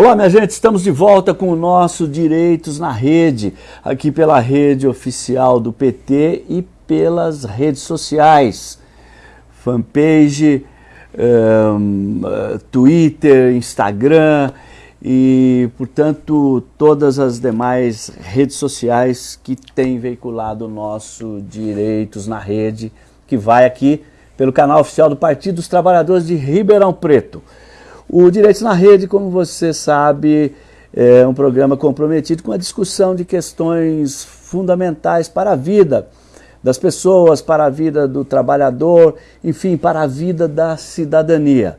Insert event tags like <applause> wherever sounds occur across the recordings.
Olá, minha gente, estamos de volta com o nosso Direitos na Rede, aqui pela rede oficial do PT e pelas redes sociais, fanpage, um, Twitter, Instagram e, portanto, todas as demais redes sociais que têm veiculado o nosso Direitos na Rede, que vai aqui pelo canal oficial do Partido dos Trabalhadores de Ribeirão Preto. O Direitos na Rede, como você sabe, é um programa comprometido com a discussão de questões fundamentais para a vida das pessoas, para a vida do trabalhador, enfim, para a vida da cidadania.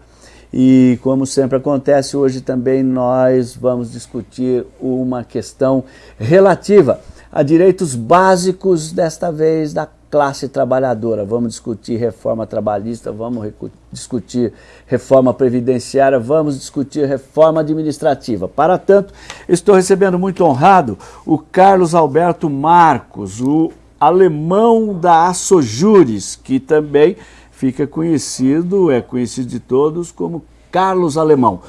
E como sempre acontece, hoje também nós vamos discutir uma questão relativa a direitos básicos, desta vez da classe trabalhadora. Vamos discutir reforma trabalhista, vamos discutir reforma previdenciária, vamos discutir reforma administrativa. Para tanto, estou recebendo muito honrado o Carlos Alberto Marcos, o alemão da Assojures, que também fica conhecido, é conhecido de todos como Carlos Alemão.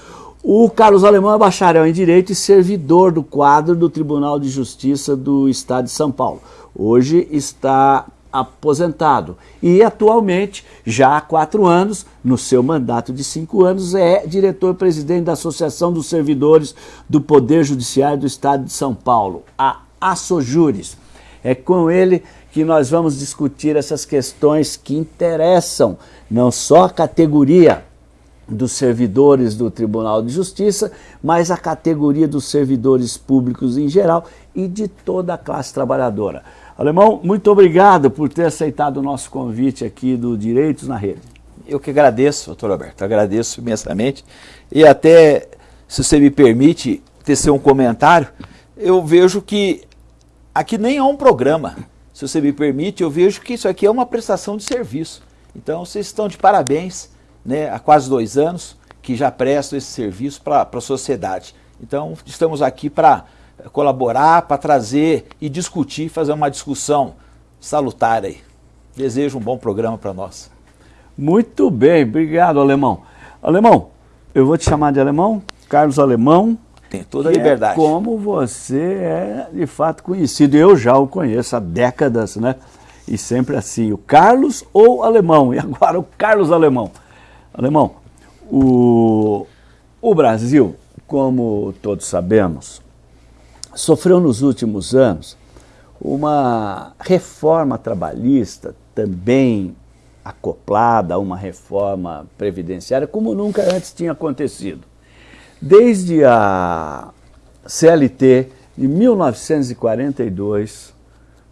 O Carlos Alemão é bacharel em Direito e servidor do quadro do Tribunal de Justiça do Estado de São Paulo. Hoje está aposentado e atualmente, já há quatro anos, no seu mandato de cinco anos, é diretor-presidente da Associação dos Servidores do Poder Judiciário do Estado de São Paulo, a Assojures. É com ele que nós vamos discutir essas questões que interessam não só a categoria dos servidores do Tribunal de Justiça, mas a categoria dos servidores públicos em geral e de toda a classe trabalhadora. Alemão, muito obrigado por ter aceitado o nosso convite aqui do Direitos na Rede. Eu que agradeço, doutor Alberto, agradeço imensamente. E até, se você me permite tecer um comentário, eu vejo que aqui nem é um programa. Se você me permite, eu vejo que isso aqui é uma prestação de serviço. Então, vocês estão de parabéns, né, há quase dois anos, que já prestam esse serviço para a sociedade. Então, estamos aqui para colaborar, para trazer e discutir, fazer uma discussão salutar aí. Desejo um bom programa para nós. Muito bem, obrigado, Alemão. Alemão, eu vou te chamar de Alemão, Carlos Alemão. Tem toda a é liberdade. É como você é de fato conhecido, eu já o conheço há décadas, né? E sempre assim, o Carlos ou Alemão, e agora o Carlos Alemão. Alemão, o, o Brasil, como todos sabemos, sofreu nos últimos anos uma reforma trabalhista também acoplada a uma reforma previdenciária como nunca antes tinha acontecido. Desde a CLT de 1942,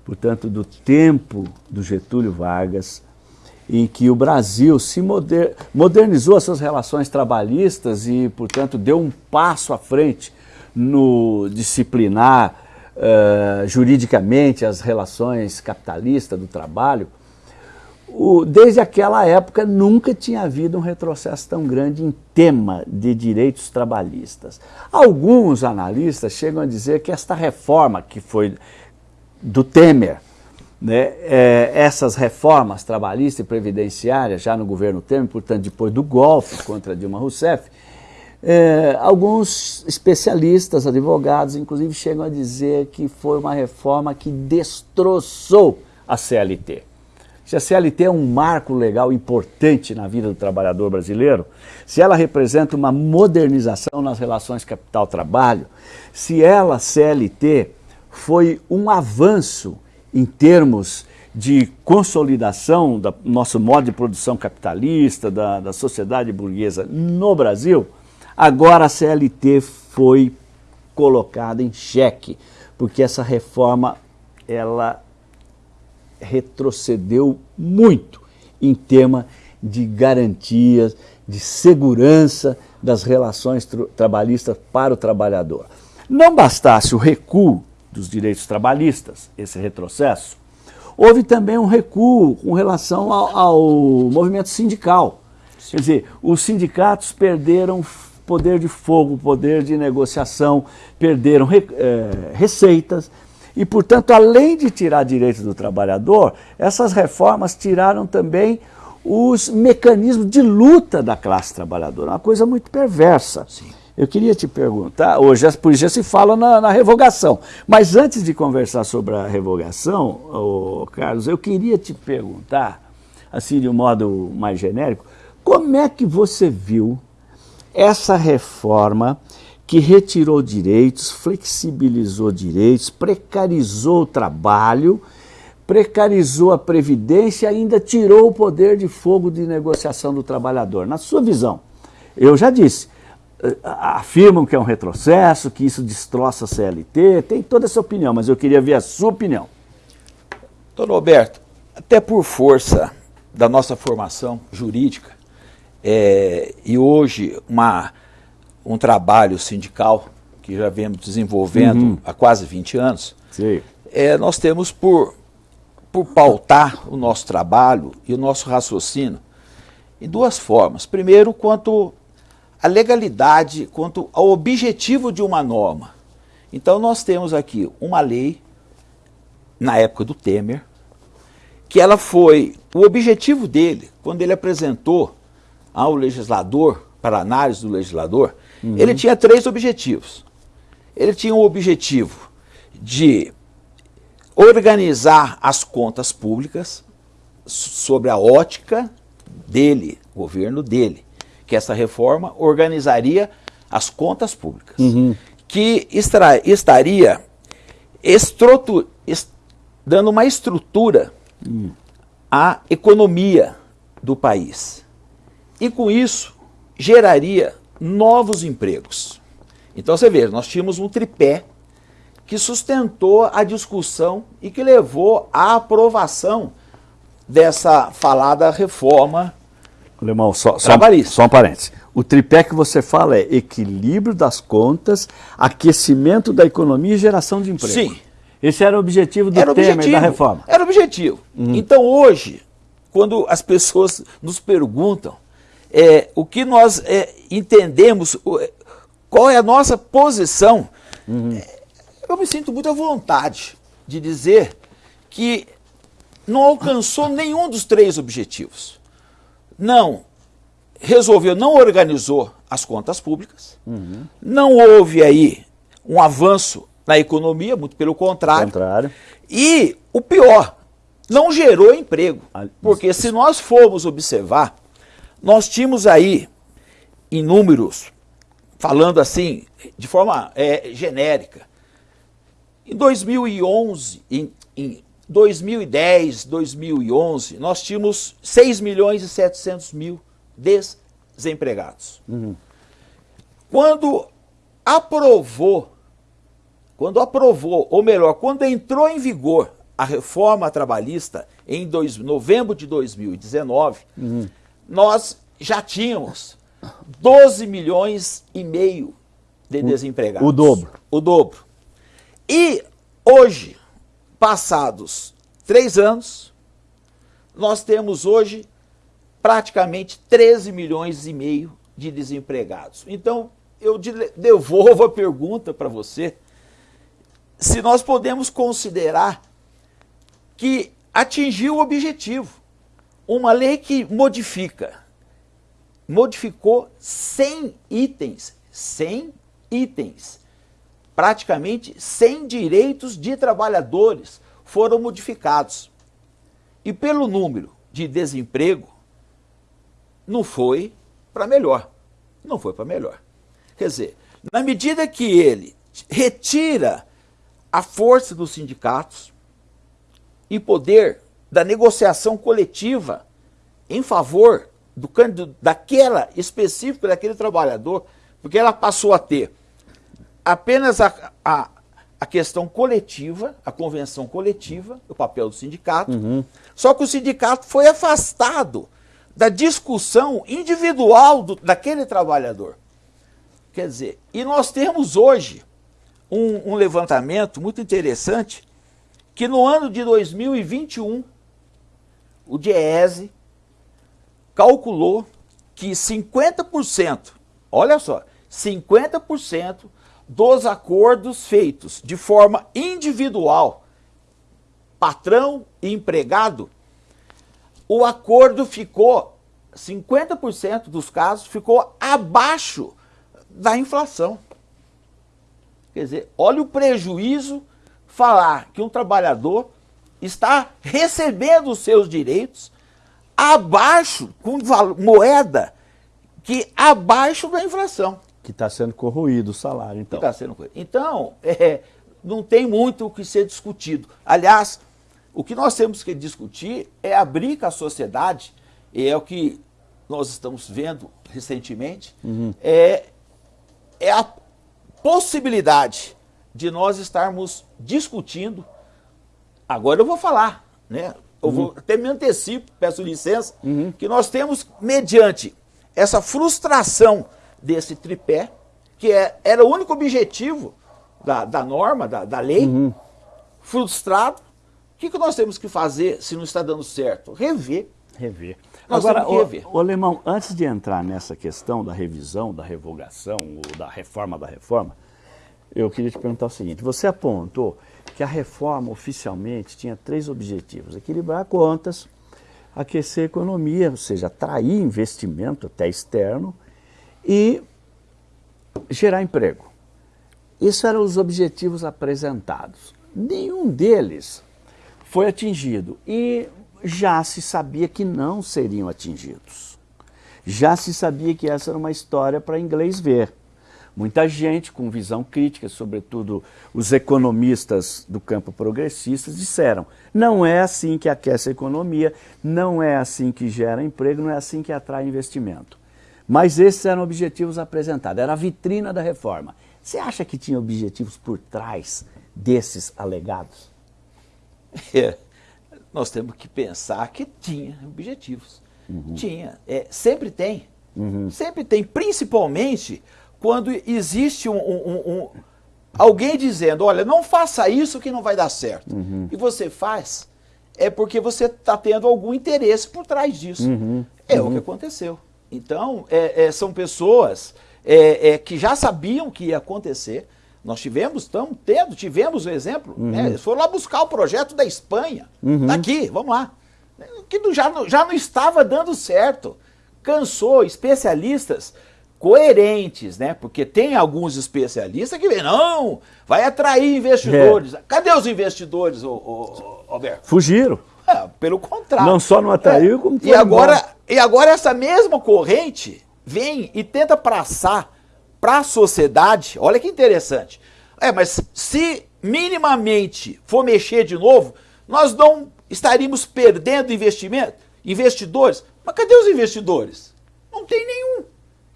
portanto do tempo do Getúlio Vargas, em que o Brasil se moder, modernizou as suas relações trabalhistas e, portanto, deu um passo à frente no disciplinar uh, juridicamente as relações capitalistas do trabalho, o, desde aquela época nunca tinha havido um retrocesso tão grande em tema de direitos trabalhistas. Alguns analistas chegam a dizer que esta reforma que foi do Temer, né, é, essas reformas trabalhistas e previdenciárias já no governo Temer, portanto depois do golpe contra Dilma Rousseff, é, alguns especialistas, advogados, inclusive, chegam a dizer que foi uma reforma que destroçou a CLT. Se a CLT é um marco legal importante na vida do trabalhador brasileiro, se ela representa uma modernização nas relações capital-trabalho, se ela, CLT, foi um avanço em termos de consolidação do nosso modo de produção capitalista, da, da sociedade burguesa no Brasil, Agora a CLT foi colocada em xeque, porque essa reforma ela retrocedeu muito em tema de garantias, de segurança das relações trabalhistas para o trabalhador. Não bastasse o recuo dos direitos trabalhistas, esse retrocesso, houve também um recuo com relação ao, ao movimento sindical. Sim. Quer dizer, os sindicatos perderam poder de fogo, poder de negociação, perderam re, é, receitas. E, portanto, além de tirar direitos do trabalhador, essas reformas tiraram também os mecanismos de luta da classe trabalhadora. Uma coisa muito perversa. Sim. Eu queria te perguntar, hoje por já se fala na, na, revogação, mas antes de conversar sobre a revogação, oh, Carlos, eu queria te perguntar, assim de um modo mais genérico, como é que você viu essa reforma que retirou direitos, flexibilizou direitos, precarizou o trabalho, precarizou a previdência e ainda tirou o poder de fogo de negociação do trabalhador. Na sua visão, eu já disse, eh, afirmam que é um retrocesso, que isso destroça a CLT, tem toda essa opinião, mas eu queria ver a sua opinião. Doutor Roberto, até por força da nossa formação jurídica, é, e hoje uma, um trabalho sindical que já vemos desenvolvendo uhum. há quase 20 anos, é, nós temos por, por pautar o nosso trabalho e o nosso raciocínio em duas formas. Primeiro, quanto a legalidade quanto ao objetivo de uma norma. Então nós temos aqui uma lei, na época do Temer, que ela foi, o objetivo dele, quando ele apresentou ao legislador, para análise do legislador, uhum. ele tinha três objetivos. Ele tinha o objetivo de organizar as contas públicas sobre a ótica dele, governo dele que essa reforma organizaria as contas públicas, uhum. que extra, estaria dando uma estrutura uhum. à economia do país. E com isso geraria novos empregos. Então você vê, nós tínhamos um tripé que sustentou a discussão e que levou à aprovação dessa falada reforma Alemão, só, só, só um parênteses. O tripé que você fala é equilíbrio das contas, aquecimento da economia e geração de emprego. Sim. Esse era o objetivo do era Temer, objetivo, da reforma. Era o objetivo. Uhum. Então hoje, quando as pessoas nos perguntam é, o que nós é, entendemos, qual é a nossa posição, uhum. é, eu me sinto muito à vontade de dizer que não alcançou nenhum dos três objetivos não resolveu, não organizou as contas públicas, uhum. não houve aí um avanço na economia, muito pelo contrário. contrário. E o pior, não gerou emprego. Porque se nós formos observar, nós tínhamos aí em números, falando assim, de forma é, genérica, em 2011, em, em 2010, 2011, nós tínhamos 6 milhões e 700 mil desempregados. Uhum. Quando aprovou, quando aprovou, ou melhor, quando entrou em vigor a reforma trabalhista em dois, novembro de 2019, uhum. Nós já tínhamos 12 milhões e meio de desempregados. O dobro. O dobro. E hoje, passados três anos, nós temos hoje praticamente 13 milhões e meio de desempregados. Então, eu devolvo a pergunta para você, se nós podemos considerar que atingiu o objetivo. Uma lei que modifica, modificou 100 itens, 100 itens praticamente 100 direitos de trabalhadores foram modificados. E pelo número de desemprego, não foi para melhor. Não foi para melhor. Quer dizer, na medida que ele retira a força dos sindicatos e poder da negociação coletiva em favor do, daquela específica daquele trabalhador, porque ela passou a ter apenas a, a, a, questão coletiva, a convenção coletiva, o papel do sindicato. Uhum. Só que o sindicato foi afastado da discussão individual do, daquele trabalhador. Quer dizer, e nós temos hoje um, um levantamento muito interessante que no ano de 2021 o DIEESE calculou que 50%, olha só, 50% dos acordos feitos de forma individual, patrão e empregado, o acordo ficou, 50% dos casos, ficou abaixo da inflação. Quer dizer, olha o prejuízo falar que um trabalhador está recebendo os seus direitos abaixo, com moeda que abaixo da inflação. Que está sendo corroído o salário, então. Está sendo corroído. Então, é, não tem muito o que ser discutido. Aliás, o que nós temos que discutir é abrir com a sociedade, e é o que nós estamos vendo recentemente, uhum. é, é a possibilidade de nós estarmos discutindo. Agora eu vou falar, né? Eu uhum. vou até me antecipo, peço licença, uhum. que nós temos, mediante essa frustração desse tripé, que é, era o único objetivo da, da norma, da, da lei, uhum. frustrado, o que, que nós temos que fazer se não está dando certo? Rever. Rever. Nós Agora, o, rever. o Alemão, antes de entrar nessa questão da revisão, da revogação, ou da reforma da reforma, eu queria te perguntar o seguinte: você apontou que a reforma oficialmente tinha três objetivos: equilibrar contas, aquecer a economia, ou seja, atrair investimento até externo e gerar emprego. Esses eram os objetivos apresentados. Nenhum deles foi atingido e já se sabia que não seriam atingidos. Já se sabia que essa era uma história para inglês ver. Muita gente com visão crítica, sobretudo os economistas do campo progressista, disseram: não é assim que aquece a economia, não é assim que gera emprego, não é assim que atrai investimento. Mas esses eram objetivos apresentados, era a vitrina da reforma. Você acha que tinha objetivos por trás desses alegados? É, nós temos que pensar que tinha objetivos. Uhum. Tinha. É, sempre tem. Uhum. Sempre tem, principalmente quando existe um, um, um, alguém dizendo, olha, não faça isso que não vai dar certo. Uhum. E você faz, é porque você está tendo algum interesse por trás disso. Uhum. É o que uhum. aconteceu. Então, é, é, são pessoas é, é, que já sabiam que ia acontecer, nós tivemos, estamos tendo, tivemos o exemplo, uhum. né? eles foram lá buscar o projeto da Espanha, uhum. daqui, vamos lá, que já, já não estava dando certo. Cansou, especialistas coerentes, né? Porque tem alguns especialistas que vêm, não, vai atrair investidores. É. Cadê os investidores, ô, ô, Alberto? Fugiram. É, pelo contrário. Não só não atraiu, é. como e agora, e agora essa mesma corrente vem e tenta passar para a sociedade, olha que interessante. É, mas se minimamente for mexer de novo, nós não estaríamos perdendo investimento, investidores. Mas cadê os investidores? Não tem nenhum.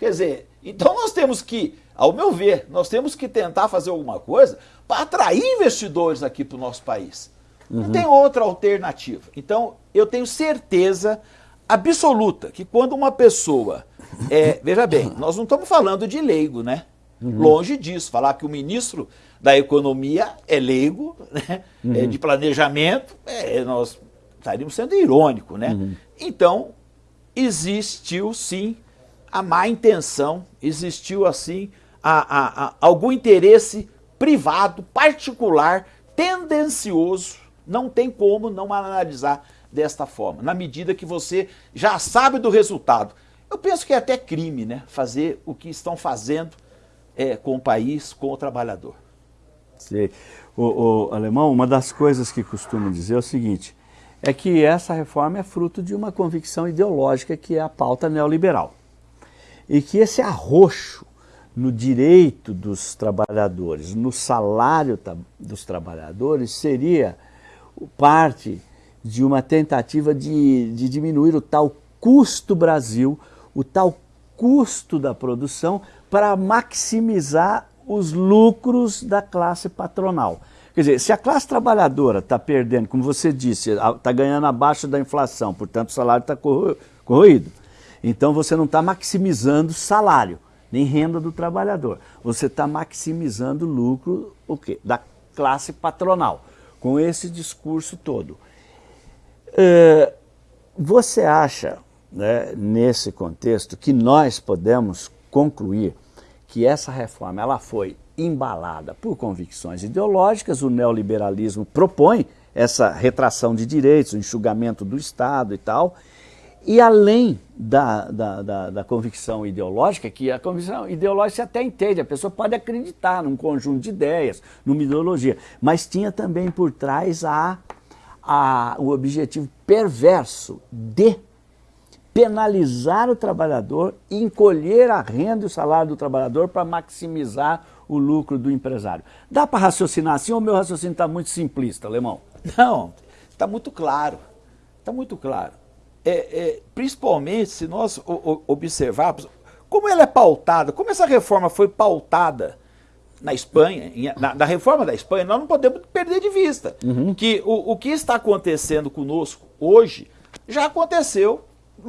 Quer dizer, então nós temos que, ao meu ver, nós temos que tentar fazer alguma coisa para atrair investidores aqui para o nosso país. Uhum. Não tem outra alternativa. Então, eu tenho certeza absoluta que quando uma pessoa é, veja bem, nós não estamos falando de leigo, né? Uhum. Longe disso. Falar que o ministro da Economia é leigo, né? Uhum. É de planejamento, é, nós estaríamos sendo irônico, né? Uhum. Então, existiu sim a má intenção, existiu assim a, a, a, algum interesse privado, particular, tendencioso. Não tem como não analisar desta forma, na medida que você já sabe do resultado. Eu penso que é até crime, né? Fazer o que estão fazendo é, com o país, com o trabalhador. Sei. O, o Alemão, uma das coisas que costumo dizer é o seguinte, é que essa reforma é fruto de uma convicção ideológica que é a pauta neoliberal. E que esse arroxo no direito dos trabalhadores, no salário dos trabalhadores, seria parte de uma tentativa de, de diminuir o tal custo Brasil, o tal custo da produção para maximizar os lucros da classe patronal. Quer dizer, se a classe trabalhadora está perdendo, como você disse, está ganhando abaixo da inflação, portanto o salário está corroído, então você não está maximizando salário, nem renda do trabalhador. Você está maximizando lucro o quê? da classe patronal, com esse discurso todo. É, você acha né, nesse contexto, que nós podemos concluir que essa reforma ela foi embalada por convicções ideológicas, o neoliberalismo propõe essa retração de direitos, o enxugamento do Estado e tal, E além da, da, da, da, convicção ideológica, que a convicção ideológica você até entende, a pessoa pode acreditar num conjunto de ideias, numa ideologia, mas tinha também por trás a, a, o objetivo perverso de penalizar o trabalhador encolher a renda e o salário do trabalhador para maximizar o lucro do empresário. Dá para raciocinar assim ou o meu raciocínio está muito simplista, Alemão? Não, está muito claro. Está muito claro é, é, principalmente se nós observarmos como ela é pautada, como essa reforma foi pautada na Espanha, na, na reforma da Espanha, nós não podemos perder de vista uhum. que o, o que está acontecendo conosco hoje já aconteceu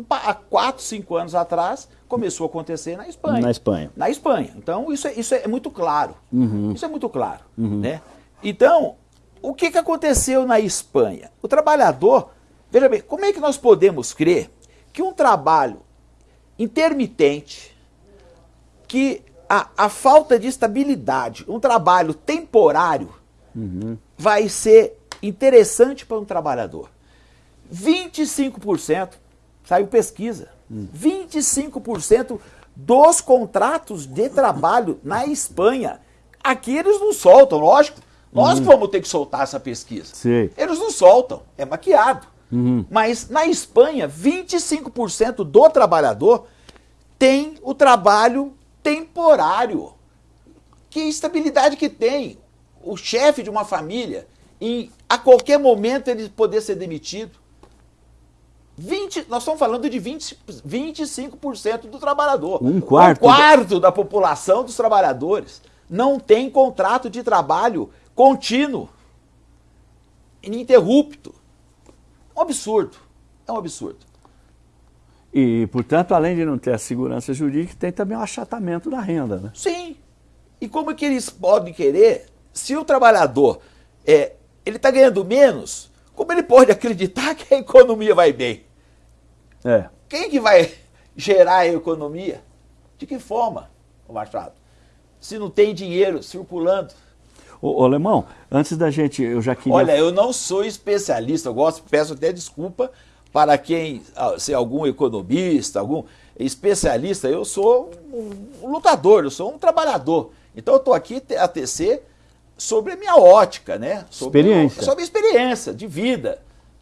há quatro, cinco anos atrás, começou a acontecer na Espanha. Na Espanha. Na Espanha. Então, isso é, isso é muito claro. Uhum. Isso é muito claro. Uhum. Né? Então, o que, que aconteceu na Espanha? O trabalhador Veja bem, como é que nós podemos crer que um trabalho intermitente, que a, a falta de estabilidade, um trabalho temporário, uhum. vai ser interessante para um trabalhador? 25%, saiu pesquisa, uhum. 25% dos contratos de trabalho na Espanha, aqui eles não soltam, lógico. Nós uhum. vamos ter que soltar essa pesquisa. Sim. Eles não soltam, é maquiado. Uhum. Mas na Espanha, 25% do trabalhador tem o trabalho temporário. Que estabilidade que tem o chefe de uma família em a qualquer momento ele poder ser demitido. 20, nós estamos falando de 20, 25% do trabalhor. Um quarto. Um quarto da população dos trabalhadores não tem contrato de trabalho contínuo, ininterrupto. Um absurdo. É um absurdo. E, portanto, além de não ter a segurança jurídica, tem também o um achatamento da renda, né? Sim. E como é que eles podem querer, se o trabalhador é, ele está ganhando menos, como ele pode acreditar <laughs> que a economia vai bem? É. Quem que vai gerar a economia? De que forma, o Machado? Se não tem dinheiro circulando. Ô, ô Alemão, antes da gente, eu já queria... Olha, eu não sou especialista, eu gosto, peço até desculpa para quem, ah, se algum economista, algum especialista, eu sou um lutador, eu sou um trabalhador. Então eu estou aqui a tecer sobre a minha ótica, né? Sobre, experiência. Sobre experiência de vida.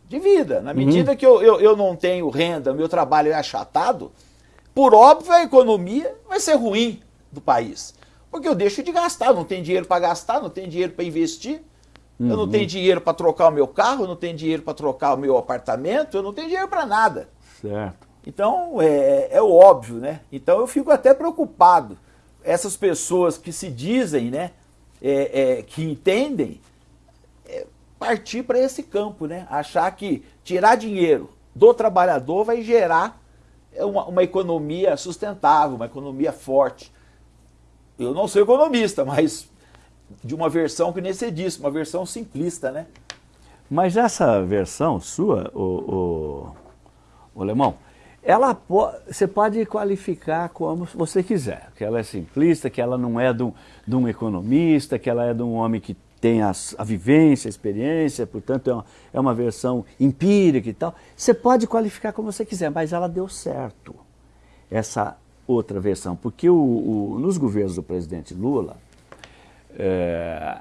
De vida. Na medida uhum. que eu, eu, eu não tenho renda, meu trabalho é achatado, por óbvio a economia vai ser ruim do país. Porque eu deixo de gastar, não tenho dinheiro para gastar, não tenho dinheiro para investir. Uhum. Eu não tenho uhum. dinheiro para trocar o meu carro, eu não tenho dinheiro para trocar o meu apartamento, eu não tenho dinheiro para nada. Certo. Então, é, é o óbvio, né? Então eu fico até preocupado. Essas pessoas que se dizem, né, é, é, que entendem, é, partir para esse campo, né? Achar que tirar dinheiro do trabalhador vai gerar uma, uma economia sustentável, uma economia forte. Eu não sou economista, mas de uma versão que nem você disse, uma versão simplista, né? Mas essa versão sua, o, o, o Alemão, ela você pode qualificar como você quiser, que ela é simplista, que ela não é de um, de um economista, que ela é de um homem que tem a, a vivência, a experiência, portanto é uma, é uma versão empírica e tal. Você pode qualificar como você quiser, mas ela deu certo, essa outra versão, porque o, o, nos governos do presidente Lula, é,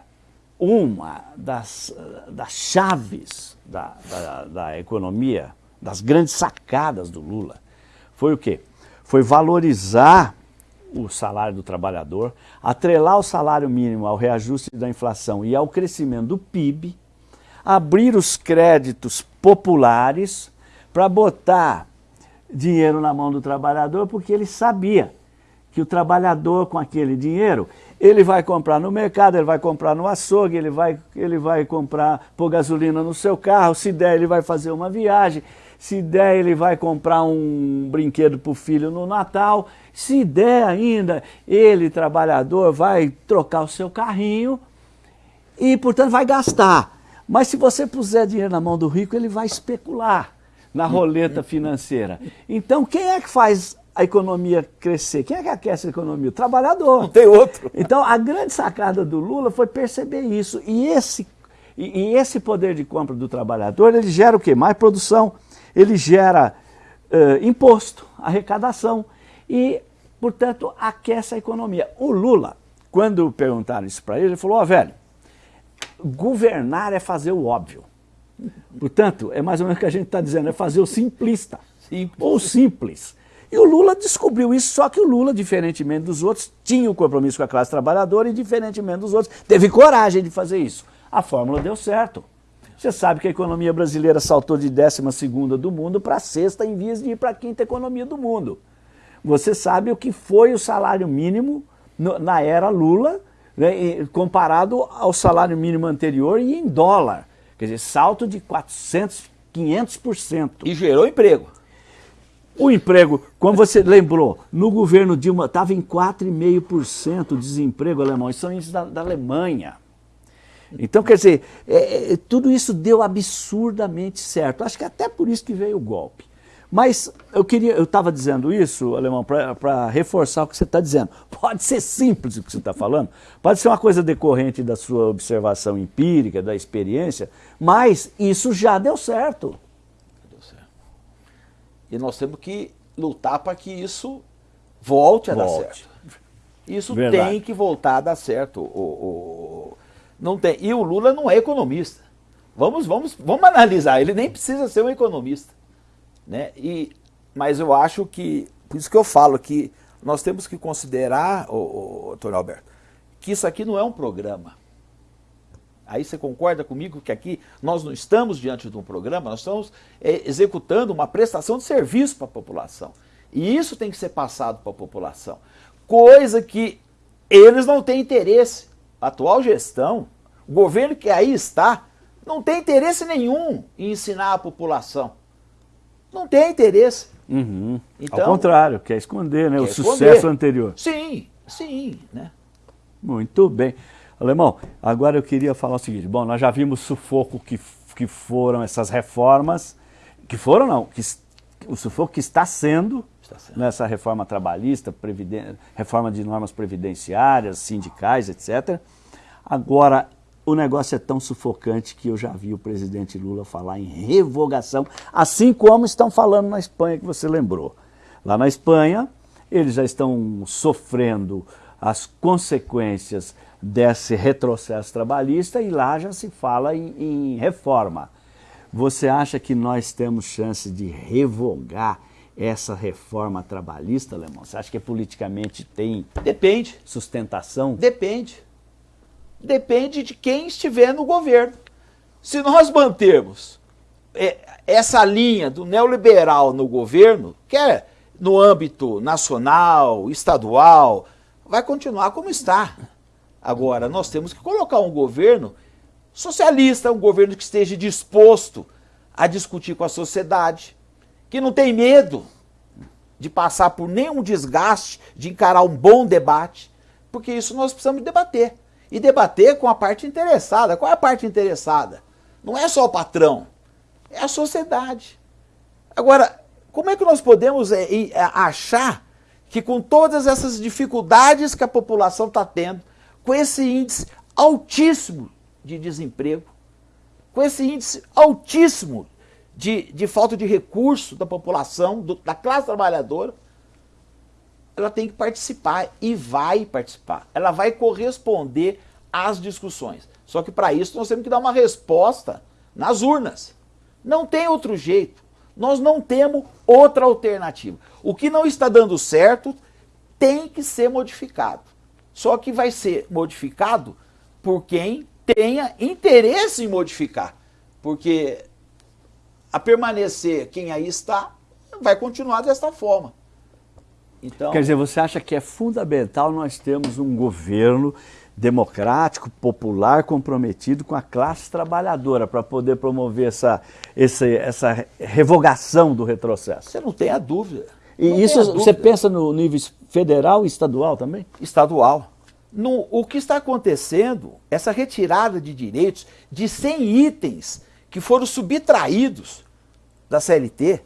uma das, das chaves da, da, da, economia, das grandes sacadas do Lula, foi o quê? Foi valorizar o salário do trabalhador, atrelar o salário mínimo ao reajuste da inflação e ao crescimento do PIB, abrir os créditos populares para botar dinheiro na mão do trabalhador porque ele sabia que o trabalhador com aquele dinheiro, ele vai comprar no mercado, ele vai comprar no açougue, ele vai, ele vai comprar, pôr gasolina no seu carro, se der ele vai fazer uma viagem, se der ele vai comprar um brinquedo para o filho no Natal, se der ainda, ele, trabalhador, vai trocar o seu carrinho e, portanto, vai gastar. Mas se você puser dinheiro na mão do rico, ele vai especular na roleta financeira. Então, quem é que faz a economia crescer? Quem é que aquece a economia? O trabalhador. Não tem outro. Então, a grande sacada do Lula foi perceber isso. E esse, e, e esse poder de compra do trabalhador, ele gera o quê? Mais produção, ele gera uh, imposto, arrecadação e, portanto, aquece a economia. O Lula, quando perguntaram isso para ele, ele falou, ó oh, velho, governar é fazer o óbvio. Portanto, é mais ou menos o que a gente está dizendo, é fazer o simplista, simples. ou simples. E o Lula descobriu isso, só que o Lula, diferentemente dos outros, tinha o um compromisso com a classe trabalhadora e, diferentemente dos outros, teve coragem de fazer isso. A fórmula deu certo. Você sabe que a economia brasileira saltou de 12 do mundo para a sexta em vias de ir para a quinta economia do mundo. Você sabe o que foi o salário mínimo no, na era Lula, né, comparado ao salário mínimo anterior e em dólar. Quer dizer, salto de 400, 500%. E gerou emprego. O emprego, como você lembrou, no governo Dilma estava em 4,5% o desemprego alemão. Isso são índices da, da Alemanha. Então, quer dizer, é, é, tudo isso deu absurdamente certo. Acho que até por isso que veio o golpe. Mas eu queria, eu estava dizendo isso, Alemão, para reforçar o que você está dizendo. <laughs> Pode ser simples o que você está falando, pode ser uma coisa decorrente da sua observação empírica, da experiência, mas isso já deu certo. Deu certo. E nós temos que lutar para que isso volte a volte. dar certo. Isso Verdade. tem que voltar a dar certo. O, o, não tem. E o Lula não é economista. Vamos, vamos, vamos analisar. Ele nem precisa ser um economista. Né? E, mas eu acho que, por isso que eu falo que nós temos que considerar, Antônio Alberto, que isso aqui não é um programa. Aí você concorda comigo que aqui nós não estamos diante de um programa, nós estamos é, executando uma prestação de serviço para a população. E isso tem que ser passado para a população. Coisa que eles não têm interesse. A atual gestão, o governo que aí está, não tem interesse nenhum em ensinar a população não tem interesse. Uhum. Então, Ao contrário, quer esconder né, quer o esconder. sucesso anterior. Sim, sim. Né? Muito bem. Alemão, agora eu queria falar o seguinte, bom, nós já vimos o sufoco que, que foram essas reformas, que foram não, que, o sufoco que está sendo, está sendo. nessa reforma trabalhista, reforma de normas previdenciárias, sindicais, etc. Agora, o negócio é tão sufocante que eu já vi o presidente Lula falar em revogação, assim como estão falando na Espanha, que você lembrou. Lá na Espanha, eles já estão sofrendo as consequências desse retrocesso trabalhista e lá já se fala em, em reforma. Você acha que nós temos chance de revogar essa reforma trabalhista, Lemão? Você acha que politicamente tem Depende. sustentação? Depende depende de quem estiver no governo. Se nós mantermos é, essa linha do neoliberal no governo, quer no âmbito nacional, estadual, vai continuar como está. Agora, nós temos que colocar um governo socialista, um governo que esteja disposto a discutir com a sociedade, que não tem medo de passar por nenhum desgaste, de encarar um bom debate, porque isso nós precisamos debater e debater com a parte interessada. Qual é a parte interessada? Não é só o patrão, é a sociedade. Agora, como é que nós podemos é, é, achar que com todas essas dificuldades que a população está tendo, com esse índice altíssimo de desemprego, com esse índice altíssimo de, de falta de recurso da população, do, da classe trabalhadora, ela tem que participar e vai participar. Ela vai corresponder às discussões. Só que para isso nós temos que dar uma resposta nas urnas. Não tem outro jeito. Nós não temos outra alternativa. O que não está dando certo tem que ser modificado. Só que vai ser modificado por quem tenha interesse em modificar. Porque a permanecer quem aí está vai continuar desta forma. Então, Quer dizer, você acha que é fundamental nós termos um governo democrático, popular, comprometido com a classe trabalhadora para poder promover essa, essa, essa revogação do retrocesso? Você não tem a dúvida. E isso dúvida. você pensa no nível federal e estadual também? Estadual. No, o que está acontecendo, essa retirada de direitos de 100 itens que foram subtraídos da CLT,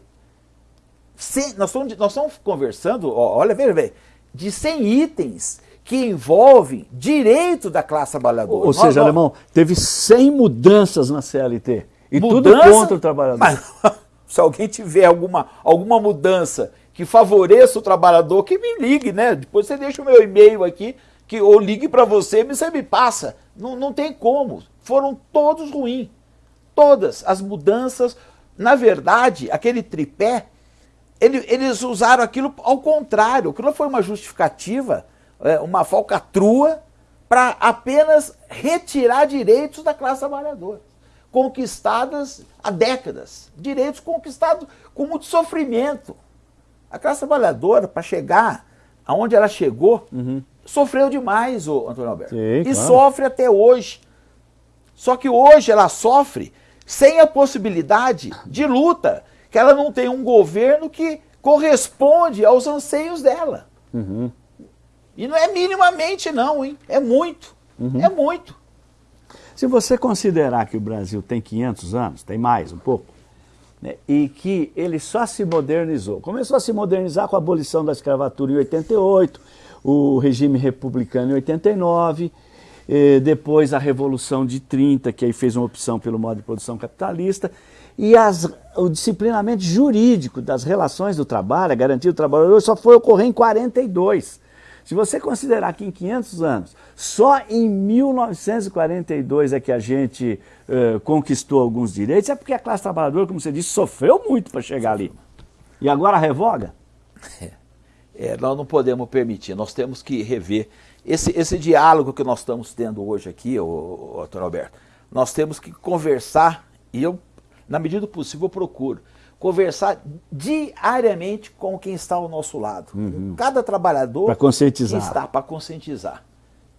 nós, estamos, nós estamos conversando, ó, olha, veja, veja, de 100 itens que envolvem direito da classe trabalhadora. Ou nós, seja, Alemão, teve 100 mudanças na CLT. E mudança, tudo contra o trabalhador. Mas, <laughs> se alguém tiver alguma, alguma mudança que favoreça o trabalhador, que me ligue, né? Depois você deixa o meu e-mail aqui, que ou ligue para você e você me passa. Não, não tem como. Foram todos ruins. Todas as mudanças. Na verdade, aquele tripé, ele, eles usaram aquilo ao contrário. Aquilo foi uma justificativa, é, uma falcatrua, para apenas retirar direitos da classe trabalhadora conquistadas há décadas, direitos conquistados com muito sofrimento. A classe trabalhadora, para chegar aonde ela chegou, uhum. sofreu demais, o Antônio Alberto. Sim, e claro. sofre até hoje. Só que hoje ela sofre sem a possibilidade de luta, que ela não tem um governo que corresponde aos anseios dela. Uhum. E não é minimamente não, hein? É muito. Uhum. É muito. Se você considerar que o Brasil tem 500 anos, tem mais um pouco, né, e que ele só se modernizou, começou a se modernizar com a abolição da escravatura em 88, o regime republicano em 89, depois a Revolução de 30, que aí fez uma opção pelo modo de produção capitalista, e as, o disciplinamento jurídico das relações do trabalho, a garantia do trabalhador, só foi ocorrer em 42. Se você considerar que em 500 anos, só em 1942 é que a gente uh, conquistou alguns direitos, é porque a classe trabalhadora, como você disse, sofreu muito para chegar ali. E agora revoga? É, é, nós não podemos permitir, nós temos que rever esse, esse diálogo que nós estamos tendo hoje aqui, o, o, Alberto. Nós temos que conversar, e eu, na medida do possível, procuro conversar diariamente com quem está ao nosso lado. Uhum. Cada trabalhador para conscientizar. está para conscientizar.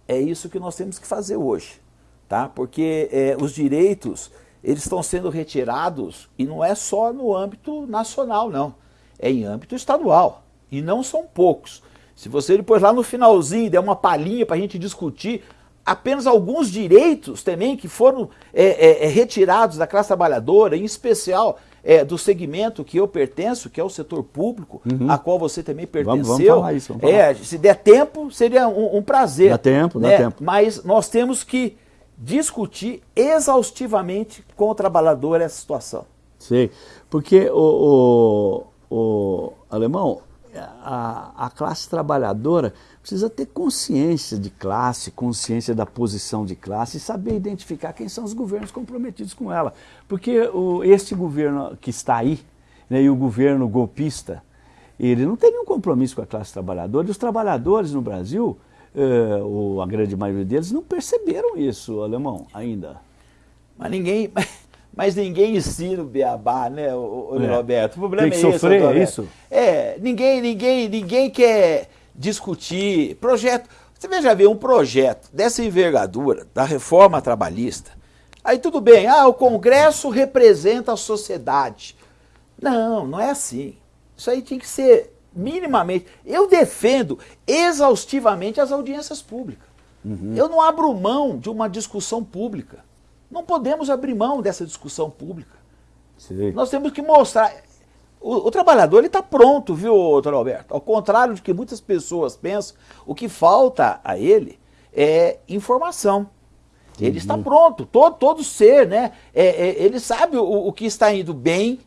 É isso que nós temos que fazer hoje, tá? Porque é, os direitos eles estão sendo retirados e não é só no âmbito nacional, não. É em âmbito estadual e não são poucos. Se você depois lá no finalzinho der uma palhinha para a gente discutir apenas alguns direitos também que foram é, é, é, retirados da classe trabalhadora, em especial é, do segmento que eu pertenço, que é o setor público, uhum. a qual você também pertenceu. Vamos, vamos falar isso. Vamos falar. É, se der tempo, seria um, um prazer. Dá tempo, né? dá tempo. Mas nós temos que discutir exaustivamente com o trabalhador essa situação. Sim, porque o, o, o alemão, a, a classe trabalhadora precisa ter consciência de classe, consciência da posição de classe e saber identificar quem são os governos comprometidos com ela. Porque o, este governo que está aí, né, e o governo golpista, ele não tem nenhum compromisso com a classe trabalhadora, e os trabalhadores no Brasil, eh, ou a grande maioria deles, não perceberam isso, alemão, ainda. Mas ninguém... <laughs> Mas ninguém ensina o beabá, né, o, é. Roberto? O problema Tem que é sofrer, esse, é isso? É, ninguém, ninguém, ninguém quer discutir projeto. Você veja ver um projeto dessa envergadura, da reforma trabalhista. Aí tudo bem, ah, o Congresso representa a sociedade. Não, não é assim. Isso aí tem que ser minimamente. Eu defendo exaustivamente as audiências públicas. Uhum. Eu não abro mão de uma discussão pública. Não podemos abrir mão dessa discussão pública. Sim. Nós temos que mostrar. O, o trabalhador está pronto, viu, doutor Alberto? Ao contrário de que muitas pessoas pensam, o que falta a ele é informação. Ele uhum. está pronto, todo, todo ser, né? É, é, ele sabe o, o, que está indo bem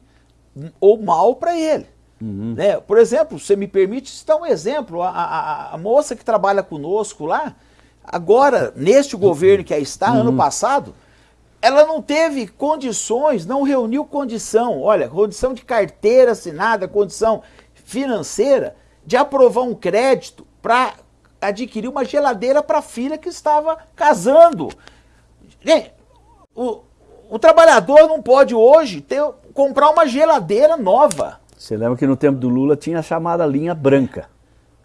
ou mal para ele. Uhum. Né? Por exemplo, você me permite citar um exemplo, a, a, a, moça que trabalha conosco lá, agora, neste governo que aí está, uhum. ano passado, ela não teve condições, não reuniu condição, olha, condição de carteira assinada, condição financeira, de aprovar um crédito para adquirir uma geladeira para a filha que estava casando. Gente, o, o trabalhador não pode hoje ter, comprar uma geladeira nova. Você lembra que no tempo do Lula tinha a chamada linha branca.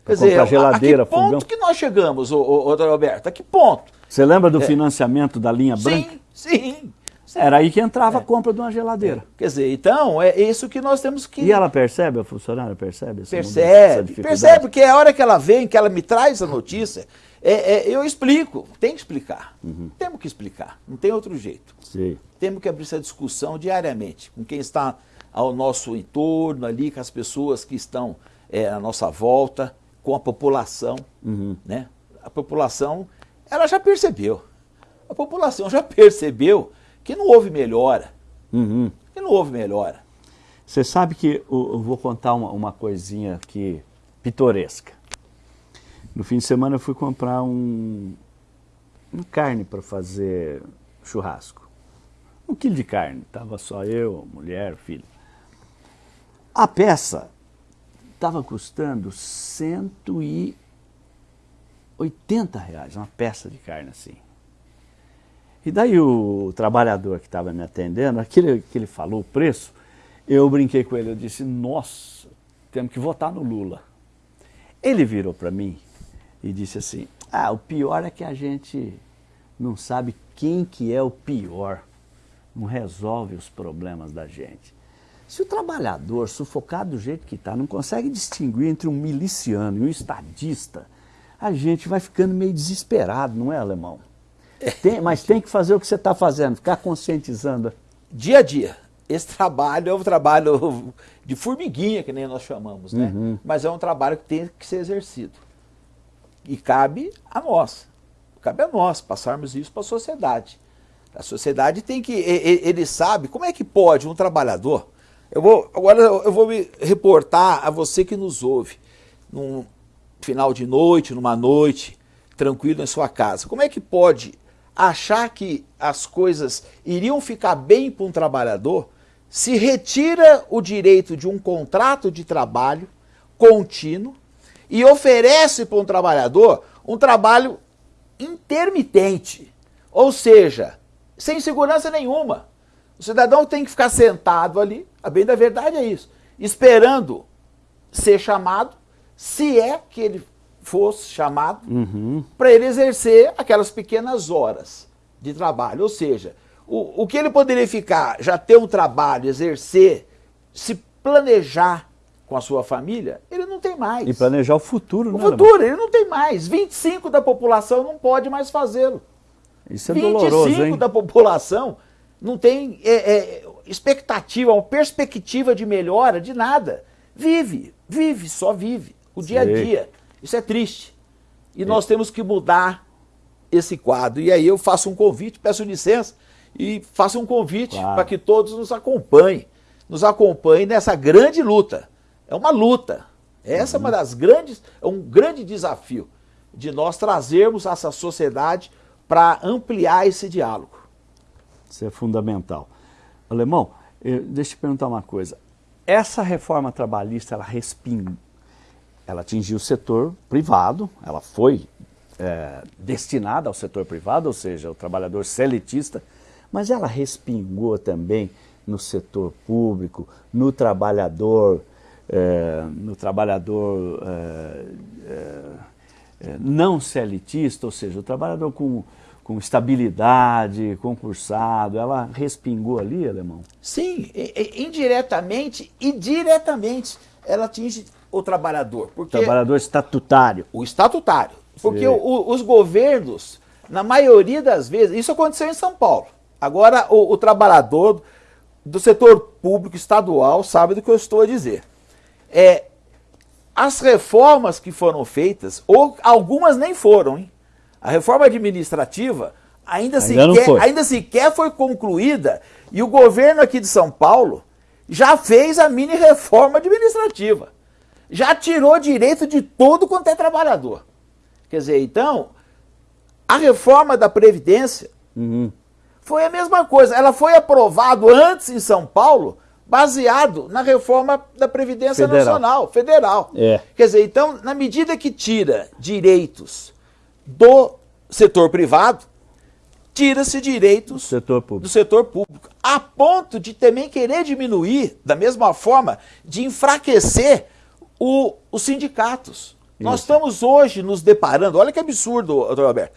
Quer dizer, a geladeira, a que ponto fogão. que nós chegamos, ô, ô, ô, Roberto? A que ponto? Você lembra do é. financiamento da linha branca? Sim, sim. Era aí que entrava é. a compra de uma geladeira. É. Quer dizer, então, é isso que nós temos que... E ela percebe, a funcionária percebe? Percebe, percebe, porque é a hora que ela vem, que ela me traz a notícia, é, é, eu explico, tem que explicar. Uhum. Temos que explicar, não tem outro jeito. Sim. Temos que abrir essa discussão diariamente, com quem está ao nosso entorno ali, com as pessoas que estão à nossa volta, com a população. Uhum. Né? A população, ela já percebeu a população já percebeu que não houve melhora. Uhum. Que não houve melhora. Você sabe que eu, eu vou contar uma, uma, coisinha aqui pitoresca. No fim de semana eu fui comprar um, uma carne para fazer churrasco. Um quilo de carne. Tava só eu, mulher, filho. A peça estava custando 180 reais, uma peça de carne assim. E daí o trabalhador que estava me atendendo, aquele que ele falou o preço, eu brinquei com ele, eu disse, nossa, temos que votar no Lula. Ele virou para mim e disse assim, ah, o pior é que a gente não sabe quem que é o pior, não resolve os problemas da gente. Se o trabalhador, sufocado do jeito que está, não consegue distinguir entre um miliciano e um estadista, a gente vai ficando meio desesperado, não é, Alemão? Tem, mas tem que fazer o que você está fazendo, ficar conscientizando. Dia a dia. Esse trabalho é um trabalho de formiguinha, que nem nós chamamos, né? Uhum. Mas é um trabalho que tem que ser exercido. E cabe a nós. Cabe a nós passarmos isso para a sociedade. A sociedade tem que. Ele sabe como é que pode um trabalhador. Eu vou, agora eu vou me reportar a você que nos ouve, num final de noite, numa noite, tranquilo em sua casa. Como é que pode achar que as coisas iriam ficar bem para um trabalhador se retira o direito de um contrato de trabalho contínuo e oferece para um trabalhador um trabalho intermitente, ou seja, sem segurança nenhuma. O cidadão tem que ficar sentado ali, a bem da verdade é isso, esperando ser chamado, se é que ele fosse chamado, uhum. para ele exercer aquelas pequenas horas de trabalho. Ou seja, o, o que ele poderia ficar, já ter um trabalho, exercer, se planejar com a sua família, ele não tem mais. E planejar o futuro, o né? O futuro, ele não tem mais. 25 da população não pode mais fazê-lo. Isso é 25 doloroso, hein? 25 da população não tem é, é, expectativa, uma perspectiva de melhora de nada. Vive, vive, só vive. O dia a dia. Isso é triste. E é. nós temos que mudar esse quadro. E aí eu faço um convite, peço licença, e faço um convite claro. para que todos nos acompanhem. Nos acompanhem nessa grande luta. É uma luta. Essa uhum. é uma uhum. das grandes, é um grande desafio de nós trazermos essa sociedade para ampliar esse diálogo. Isso é fundamental. Alemão, eu, deixa eu te perguntar uma coisa. Essa reforma trabalhista, ela respingou, ela atingiu o setor privado, ela foi é, destinada ao setor privado, ou seja, o trabalhador seletista, mas ela respingou também no setor público, no trabalhador, é, no trabalhador é, é, é não selitista, ou seja, o trabalhador com, com estabilidade, concursado, ela respingou ali, Alemão? Sim, indiretamente e diretamente ela atinge o trabalhador. Porque trabalhador estatutário. O estatutário. Porque o, os governos, na maioria das vezes, isso aconteceu em São Paulo. Agora, o, o trabalhador do setor público estadual sabe do que eu estou a dizer. É, as reformas que foram feitas, ou algumas nem foram, hein? A reforma administrativa ainda, ainda sequer, ainda sequer foi concluída e o governo aqui de São Paulo já fez a mini reforma administrativa já tirou direito de todo quanto é trabalhador. Quer dizer, então, a reforma da Previdência uhum. foi a mesma coisa. Ela foi aprovada antes em São Paulo, baseado na reforma da Previdência federal. Nacional, federal. É. Quer dizer, então, na medida que tira direitos do setor privado, tira-se direitos do setor, do setor público. A ponto de também querer diminuir, da mesma forma, de enfraquecer o, os sindicatos. Isso. Nós estamos hoje nos deparando, olha que absurdo, doutor Alberto,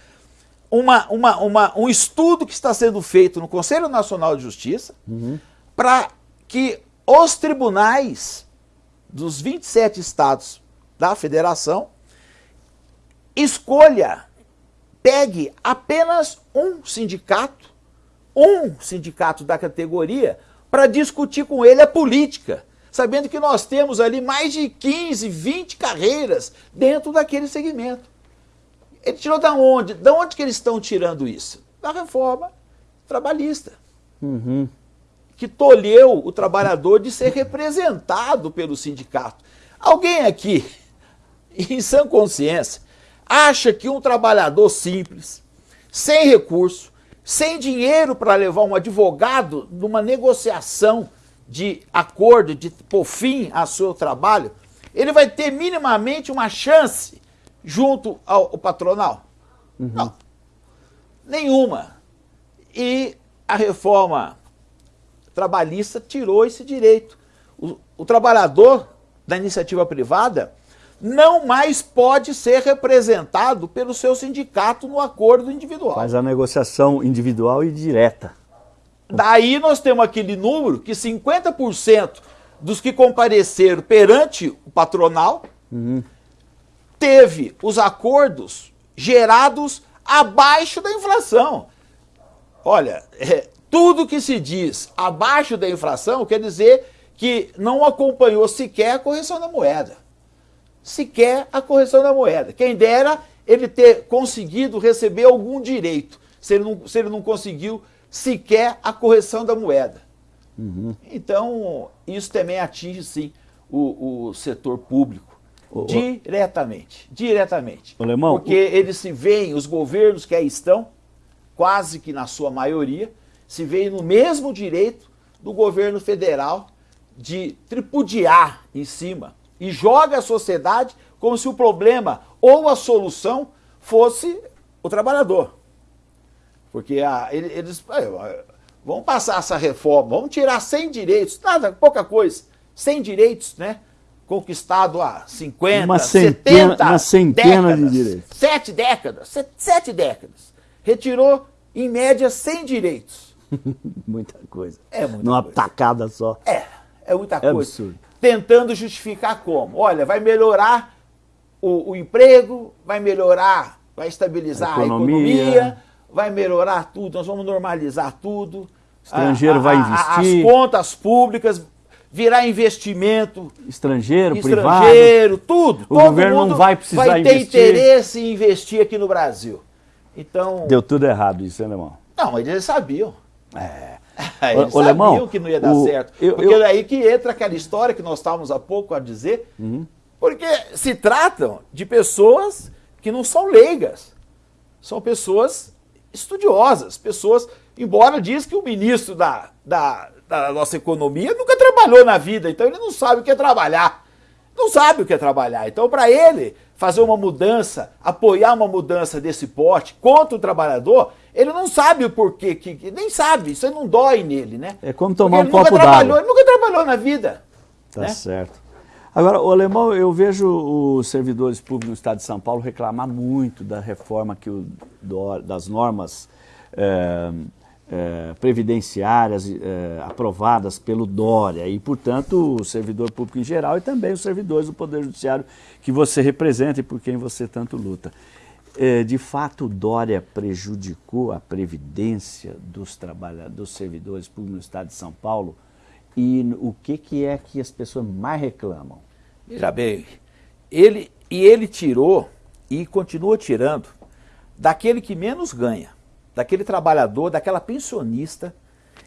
uma, uma, uma, um estudo que está sendo feito no Conselho Nacional de Justiça uhum. para que os tribunais dos 27 estados da federação escolha, pegue apenas um sindicato, um sindicato da categoria, para discutir com ele a política sabendo que nós temos ali mais de 15, 20 carreiras dentro daquele segmento. Ele tirou da onde? Da onde que eles estão tirando isso? Da reforma trabalhista. Uhum. que tolheu o trabalhador de ser representado pelo sindicato. Alguém aqui, <laughs> em sã consciência, acha que um trabalhador simples, sem recurso, sem dinheiro para levar um advogado numa negociação de acordo, de por fim ao seu trabalho, ele vai ter minimamente uma chance junto ao, ao patronal? Uhum. Não. Nenhuma. E a reforma trabalhista tirou esse direito. O, o trabalhador da iniciativa privada não mais pode ser representado pelo seu sindicato no acordo individual. Faz a negociação individual e direta. Daí nós temos aquele número que 50% dos que compareceram perante o patronal uhum. teve os acordos gerados abaixo da inflação. Olha, é, tudo que se diz abaixo da inflação quer dizer que não acompanhou sequer a correção da moeda. Sequer a correção da moeda. Quem dera ele ter conseguido receber algum direito, se ele não, se ele não conseguiu sequer a correção da moeda. Uhum. Então, isso também atinge, sim, o, o setor público. O, diretamente. Diretamente. O Alemão, Porque eles se veem, os governos que aí estão, quase que na sua maioria, se veem no mesmo direito do governo federal de tripudiar em cima e joga a sociedade como se o problema ou a solução fosse o trabalhador. Porque a, eles vão passar essa reforma, vão tirar 100 direitos, nada, pouca coisa, 100 direitos, né? Conquistado há 50, uma centena, 70 uma centena décadas, de direitos. Sete décadas, sete, sete décadas. Retirou, em média, 100 direitos. <laughs> muita coisa. É muita Numa coisa. tacada só. É, é muita é coisa. Absurdo. Tentando justificar como? Olha, vai melhorar o, o emprego, vai melhorar, vai estabilizar a economia. a economia vai melhorar tudo, nós vamos normalizar tudo. Estrangeiro a, a, vai investir. As contas públicas virar investimento. Estrangeiro, estrangeiro privado. Estrangeiro, tudo. O governo não vai precisar vai ter investir. interesse em investir aqui no Brasil. Então. Deu tudo errado isso, hein, Lemão? Não, eles sabiam. É. <laughs> Eles o, sabiam Lemão, que não ia dar o, certo. Eu, porque eu... daí que entra aquela história que nós estávamos há pouco a dizer. Uhum. Porque se tratam de pessoas que não são leigas. São pessoas estudiosas, pessoas, embora diz que o ministro da, da, da, nossa economia nunca trabalhou na vida, então ele não sabe o que é trabalhar. Não sabe o que é trabalhar. Então, para ele fazer uma mudança, apoiar uma mudança desse porte contra o trabalhador, ele não sabe o porquê, que, nem sabe, isso não dói nele, né? É como tomar Porque um copo d'água. Ele nunca trabalhou na vida. Tá né? certo. Agora, o Alemão, eu vejo os servidores públicos do Estado de São Paulo reclamar muito da reforma que o, das normas é, é, previdenciárias é, aprovadas pelo Dória e, portanto, o servidor público em geral e também os servidores do Poder Judiciário que você representa e por quem você tanto luta. de fato, o Dória prejudicou a previdência dos, dos servidores públicos no Estado de São Paulo? E o que, que é que as pessoas mais reclamam? Veja bem, ele, e ele tirou e continua tirando daquele que menos ganha, daquele trabalhador, daquela pensionista.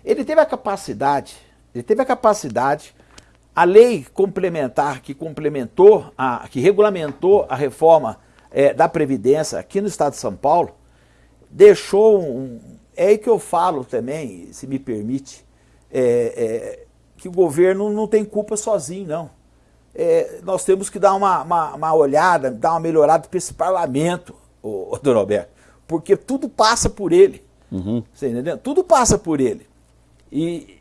Ele teve a capacidade, ele teve a capacidade, a lei complementar que complementou, a, que regulamentou a reforma é, da Previdência aqui no estado de São Paulo, deixou um. É aí que eu falo também, se me permite, é, é, que o governo não tem culpa sozinho, não é, nós temos que dar uma, uma, uma, olhada, dar uma melhorada para esse parlamento, o, o Roberto, porque tudo passa por ele. Uhum. Você entendeu? Tudo passa por ele. E,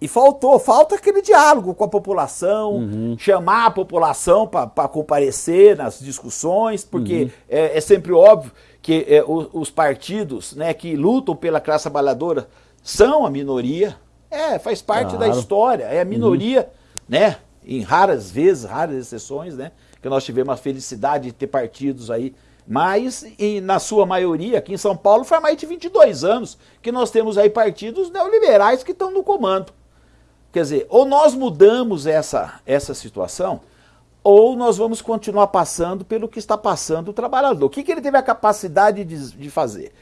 e faltou, falta aquele diálogo com a população, uhum. chamar a população para comparecer nas discussões, porque uhum. é, é, sempre óbvio que é, os, os, partidos né, que lutam pela classe trabalhadora são a minoria. É, faz parte claro. da história, é a minoria, uhum. né? Em raras vezes, raras exceções, né? Que nós tivemos a felicidade de ter partidos aí. Mas, em, na sua maioria, aqui em São Paulo, faz mais de 22 anos que nós temos aí partidos neoliberais que estão no comando. Quer dizer, ou nós mudamos essa, essa situação, ou nós vamos continuar passando pelo que está passando o trabalhador. O que, que ele teve a capacidade de, de fazer?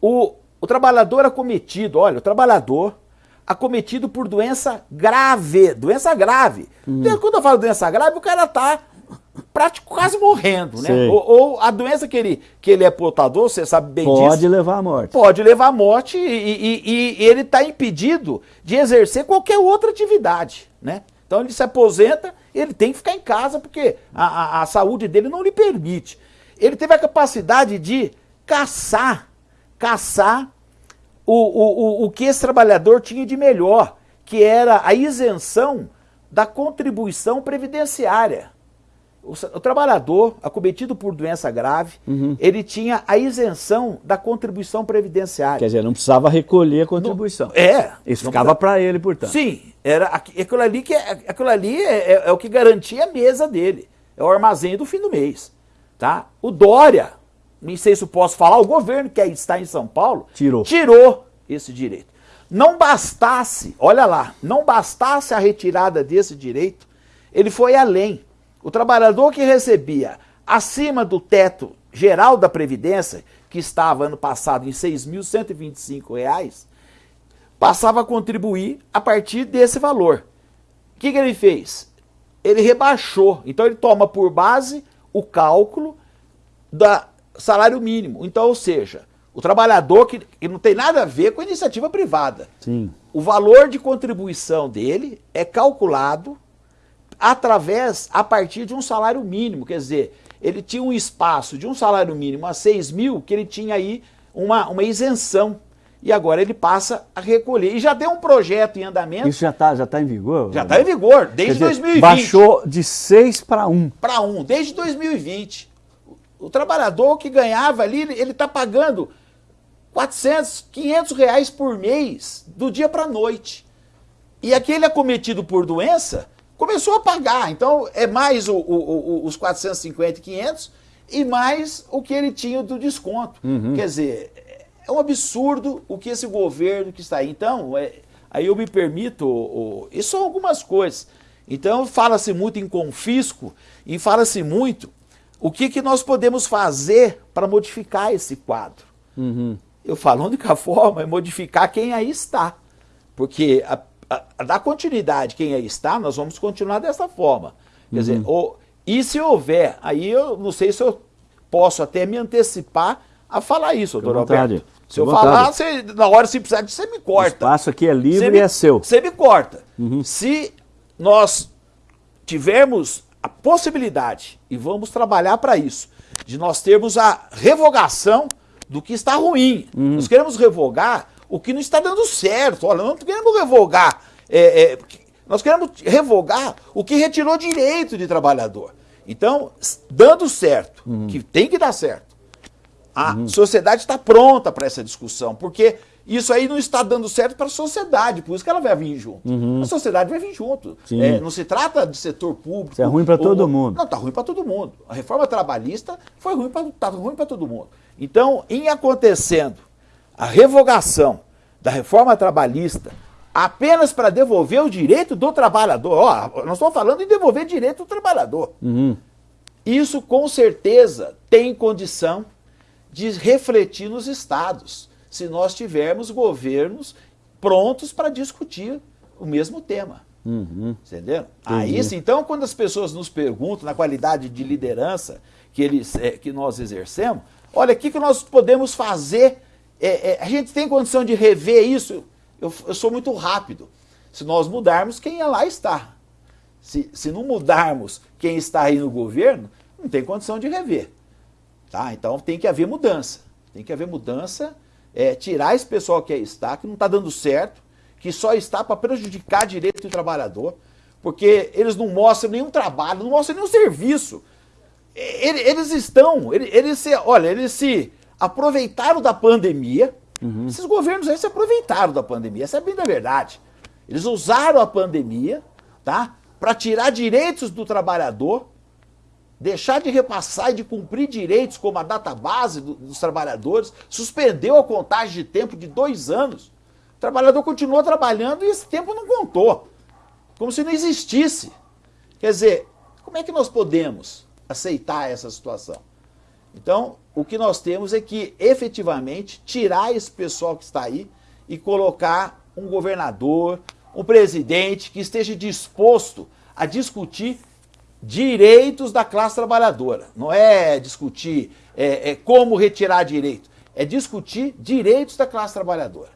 O, o trabalhador acometido, olha, o trabalhador acometido por doença grave. Doença grave. Hum. Quando eu falo doença grave, o cara está prático quase morrendo, né? Ou, ou, a doença que ele, que ele é portador, você sabe bem pode disso. Pode levar à morte. Pode levar à morte e, e, e ele está impedido de exercer qualquer outra atividade, né? Então ele se aposenta, ele tem que ficar em casa porque a, a, a saúde dele não lhe permite. Ele teve a capacidade de caçar, caçar o, o, o, o que esse trabalhador tinha de melhor, que era a isenção da contribuição previdenciária. O, o, trabalhador acometido por doença grave, uhum. ele tinha a isenção da contribuição previdenciária. Quer dizer, não precisava recolher a contribuição. Não, é. Isso ficava para ele, portanto. Sim, era aquilo ali que é, aquilo ali é, é, é, o que garantia a mesa dele. É o armazém do fim do mês. Tá? O Dória, nem sei se eu posso falar, o governo que está em São Paulo tirou, tirou esse direito. Não bastasse, olha lá, não bastasse a retirada desse direito, ele foi além o trabalhador que recebia acima do teto geral da Previdência, que estava ano passado em R$ 6.125, passava a contribuir a partir desse valor. O que, que ele fez? Ele rebaixou. Então ele toma por base o cálculo do salário mínimo. Então, ou seja, o trabalhador que, que, não tem nada a ver com a iniciativa privada. Sim. O valor de contribuição dele é calculado através, a partir de um salário mínimo. Quer dizer, ele tinha um espaço de um salário mínimo a 6 mil, que ele tinha aí uma, uma isenção. E agora ele passa a recolher. E já tem um projeto em andamento. Isso já está já tá em vigor? Já está em vigor, desde dizer, 2020. Baixou de 6 para 1. Para 1, desde 2020. O, trabalhador que ganhava ali, ele está pagando 400, 500 reais por mês, do dia para a noite. E aquele acometido por doença, começou a pagar. Então é mais o, o, o, os 450 e 500 e mais o que ele tinha do desconto. Uhum. Quer dizer, é um absurdo o que esse governo que está aí. Então, é, aí eu me permito, o, isso são algumas coisas. Então fala-se muito em confisco e fala-se muito o que, que nós podemos fazer para modificar esse quadro. Uhum. Eu falo, a única forma é modificar quem aí está. Porque a a, dar continuidade quem aí está, nós vamos continuar dessa forma. Quer uhum. dizer, ou, e se houver, aí eu não sei se eu posso até me antecipar a falar isso, doutor Alberto. Se eu vontade. falar, você, na hora se precisar você me corta. O espaço aqui é livre me, e é seu. Você me corta. Uhum. Se nós tivermos a possibilidade, e vamos trabalhar para isso, de nós termos a revogação do que está ruim. Uhum. Nós queremos revogar o que não está dando certo. Olha, não queremos revogar. É, é, nós queremos revogar o que retirou direito de trabalhador. Então, dando certo, uhum. que tem que dar certo, a uhum. sociedade está pronta para essa discussão, porque isso aí não está dando certo para a sociedade, por isso que ela vai vir junto. Uhum. A sociedade vai vir junto. É, não se trata de setor público. Isso é ruim para todo mundo. Não, está ruim para todo mundo. A reforma trabalhista foi ruim para tá ruim para todo mundo. Então, em acontecendo a revogação da reforma trabalhista apenas para devolver o direito do trabalhador. Ó, nós estamos falando em devolver direito do trabalhador. Uhum. Isso com certeza tem condição de refletir nos estados, se nós tivermos governos prontos para discutir o mesmo tema. Uhum. Entendeu? Aí então, quando as pessoas nos perguntam na qualidade de liderança que, eles, é, que nós exercemos, olha, o que, que nós podemos fazer é, é, a gente tem condição de rever isso? Eu, eu, sou muito rápido. Se nós mudarmos, quem é lá está. Se, se não mudarmos quem está aí no governo, não tem condição de rever. Tá? Então tem que haver mudança. Tem que haver mudança, é, tirar esse pessoal que aí está, que não está dando certo, que só está para prejudicar direito do trabalhador, porque eles não mostram nenhum trabalho, não mostram nenhum serviço. Eles estão, eles se, olha, eles se aproveitaram da pandemia. Uhum. Esses governos aí se aproveitaram da pandemia, essa é bem da verdade. Eles usaram a pandemia, tá? Para tirar direitos do trabalhador, deixar de repassar e de cumprir direitos como a database do, dos trabalhadores, suspendeu a contagem de tempo de dois anos. O trabalhador continuou trabalhando e esse tempo não contou. Como se não existisse. Quer dizer, como é que nós podemos aceitar essa situação? Então, o que nós temos é que efetivamente tirar esse pessoal que está aí e colocar um governador, um presidente que esteja disposto a discutir direitos da classe trabalhadora. Não é discutir é, é como retirar direito, é discutir direitos da classe trabalhadora.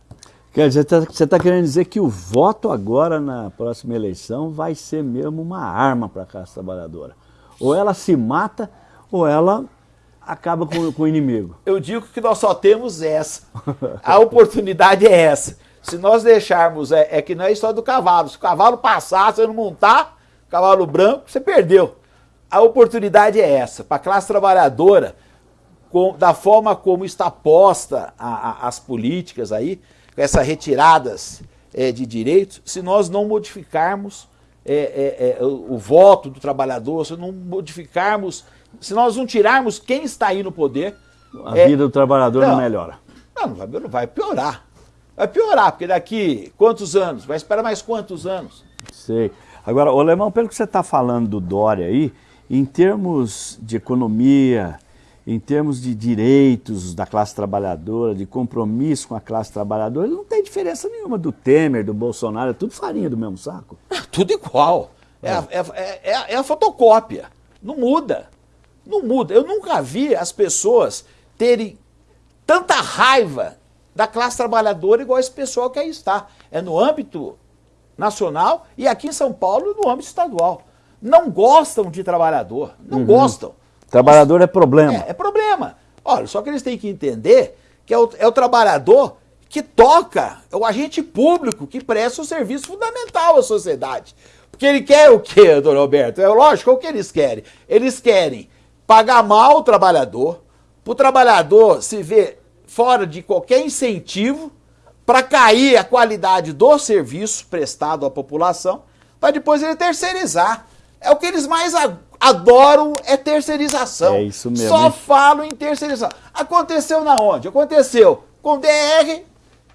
Quer dizer, você está querendo dizer que o voto agora na próxima eleição vai ser mesmo uma arma para a classe trabalhadora. Ou ela se mata, ou ela acaba com, com o inimigo. Eu digo que nós só temos essa. A oportunidade é essa. Se nós deixarmos, é, é que não é a história do cavalo. Se o cavalo passar, você não montar, cavalo branco, você perdeu. A oportunidade é essa. Para a classe trabalhadora, com, da forma como está posta a, a, as políticas aí, com essas retiradas é, de direitos, se nós não modificarmos é, é, é, o, o voto do trabalhador, se não modificarmos se nós não tirarmos quem está aí no poder... A vida do trabalhador não, não melhora. Não, não vai, não vai piorar. Vai piorar, porque daqui quantos anos? Vai esperar mais quantos anos? Sei. Agora, o Alemão, pelo que você está falando do Dória aí, em termos de economia, em termos de direitos da classe trabalhadora, de compromisso com a classe trabalhadora, não tem diferença nenhuma do Temer, do Bolsonaro, é tudo farinha do mesmo saco. É tudo igual. É, é. É, é, é a fotocópia. Não muda. Não muda. Eu nunca vi as pessoas terem tanta raiva da classe trabalhadora igual esse pessoal que aí está. É no âmbito nacional e aqui em São Paulo no âmbito estadual. Não gostam de trabalhador, não uhum. gostam. Trabalhador é problema. É, é, problema. Olha, só que eles têm que entender que é o, é o trabalhador que toca, é o agente público que presta o um serviço fundamental à sociedade. Porque ele quer o quê, doutor Roberto? É lógico, é o que eles querem. Eles querem pagar mal o trabalhador, para o trabalhador se ver fora de qualquer incentivo para cair a qualidade do serviço prestado à população, para depois ele terceirizar. É o que eles mais adoram, é terceirização. É isso mesmo. Só falam em terceirização. Aconteceu na onde? Aconteceu com o DR,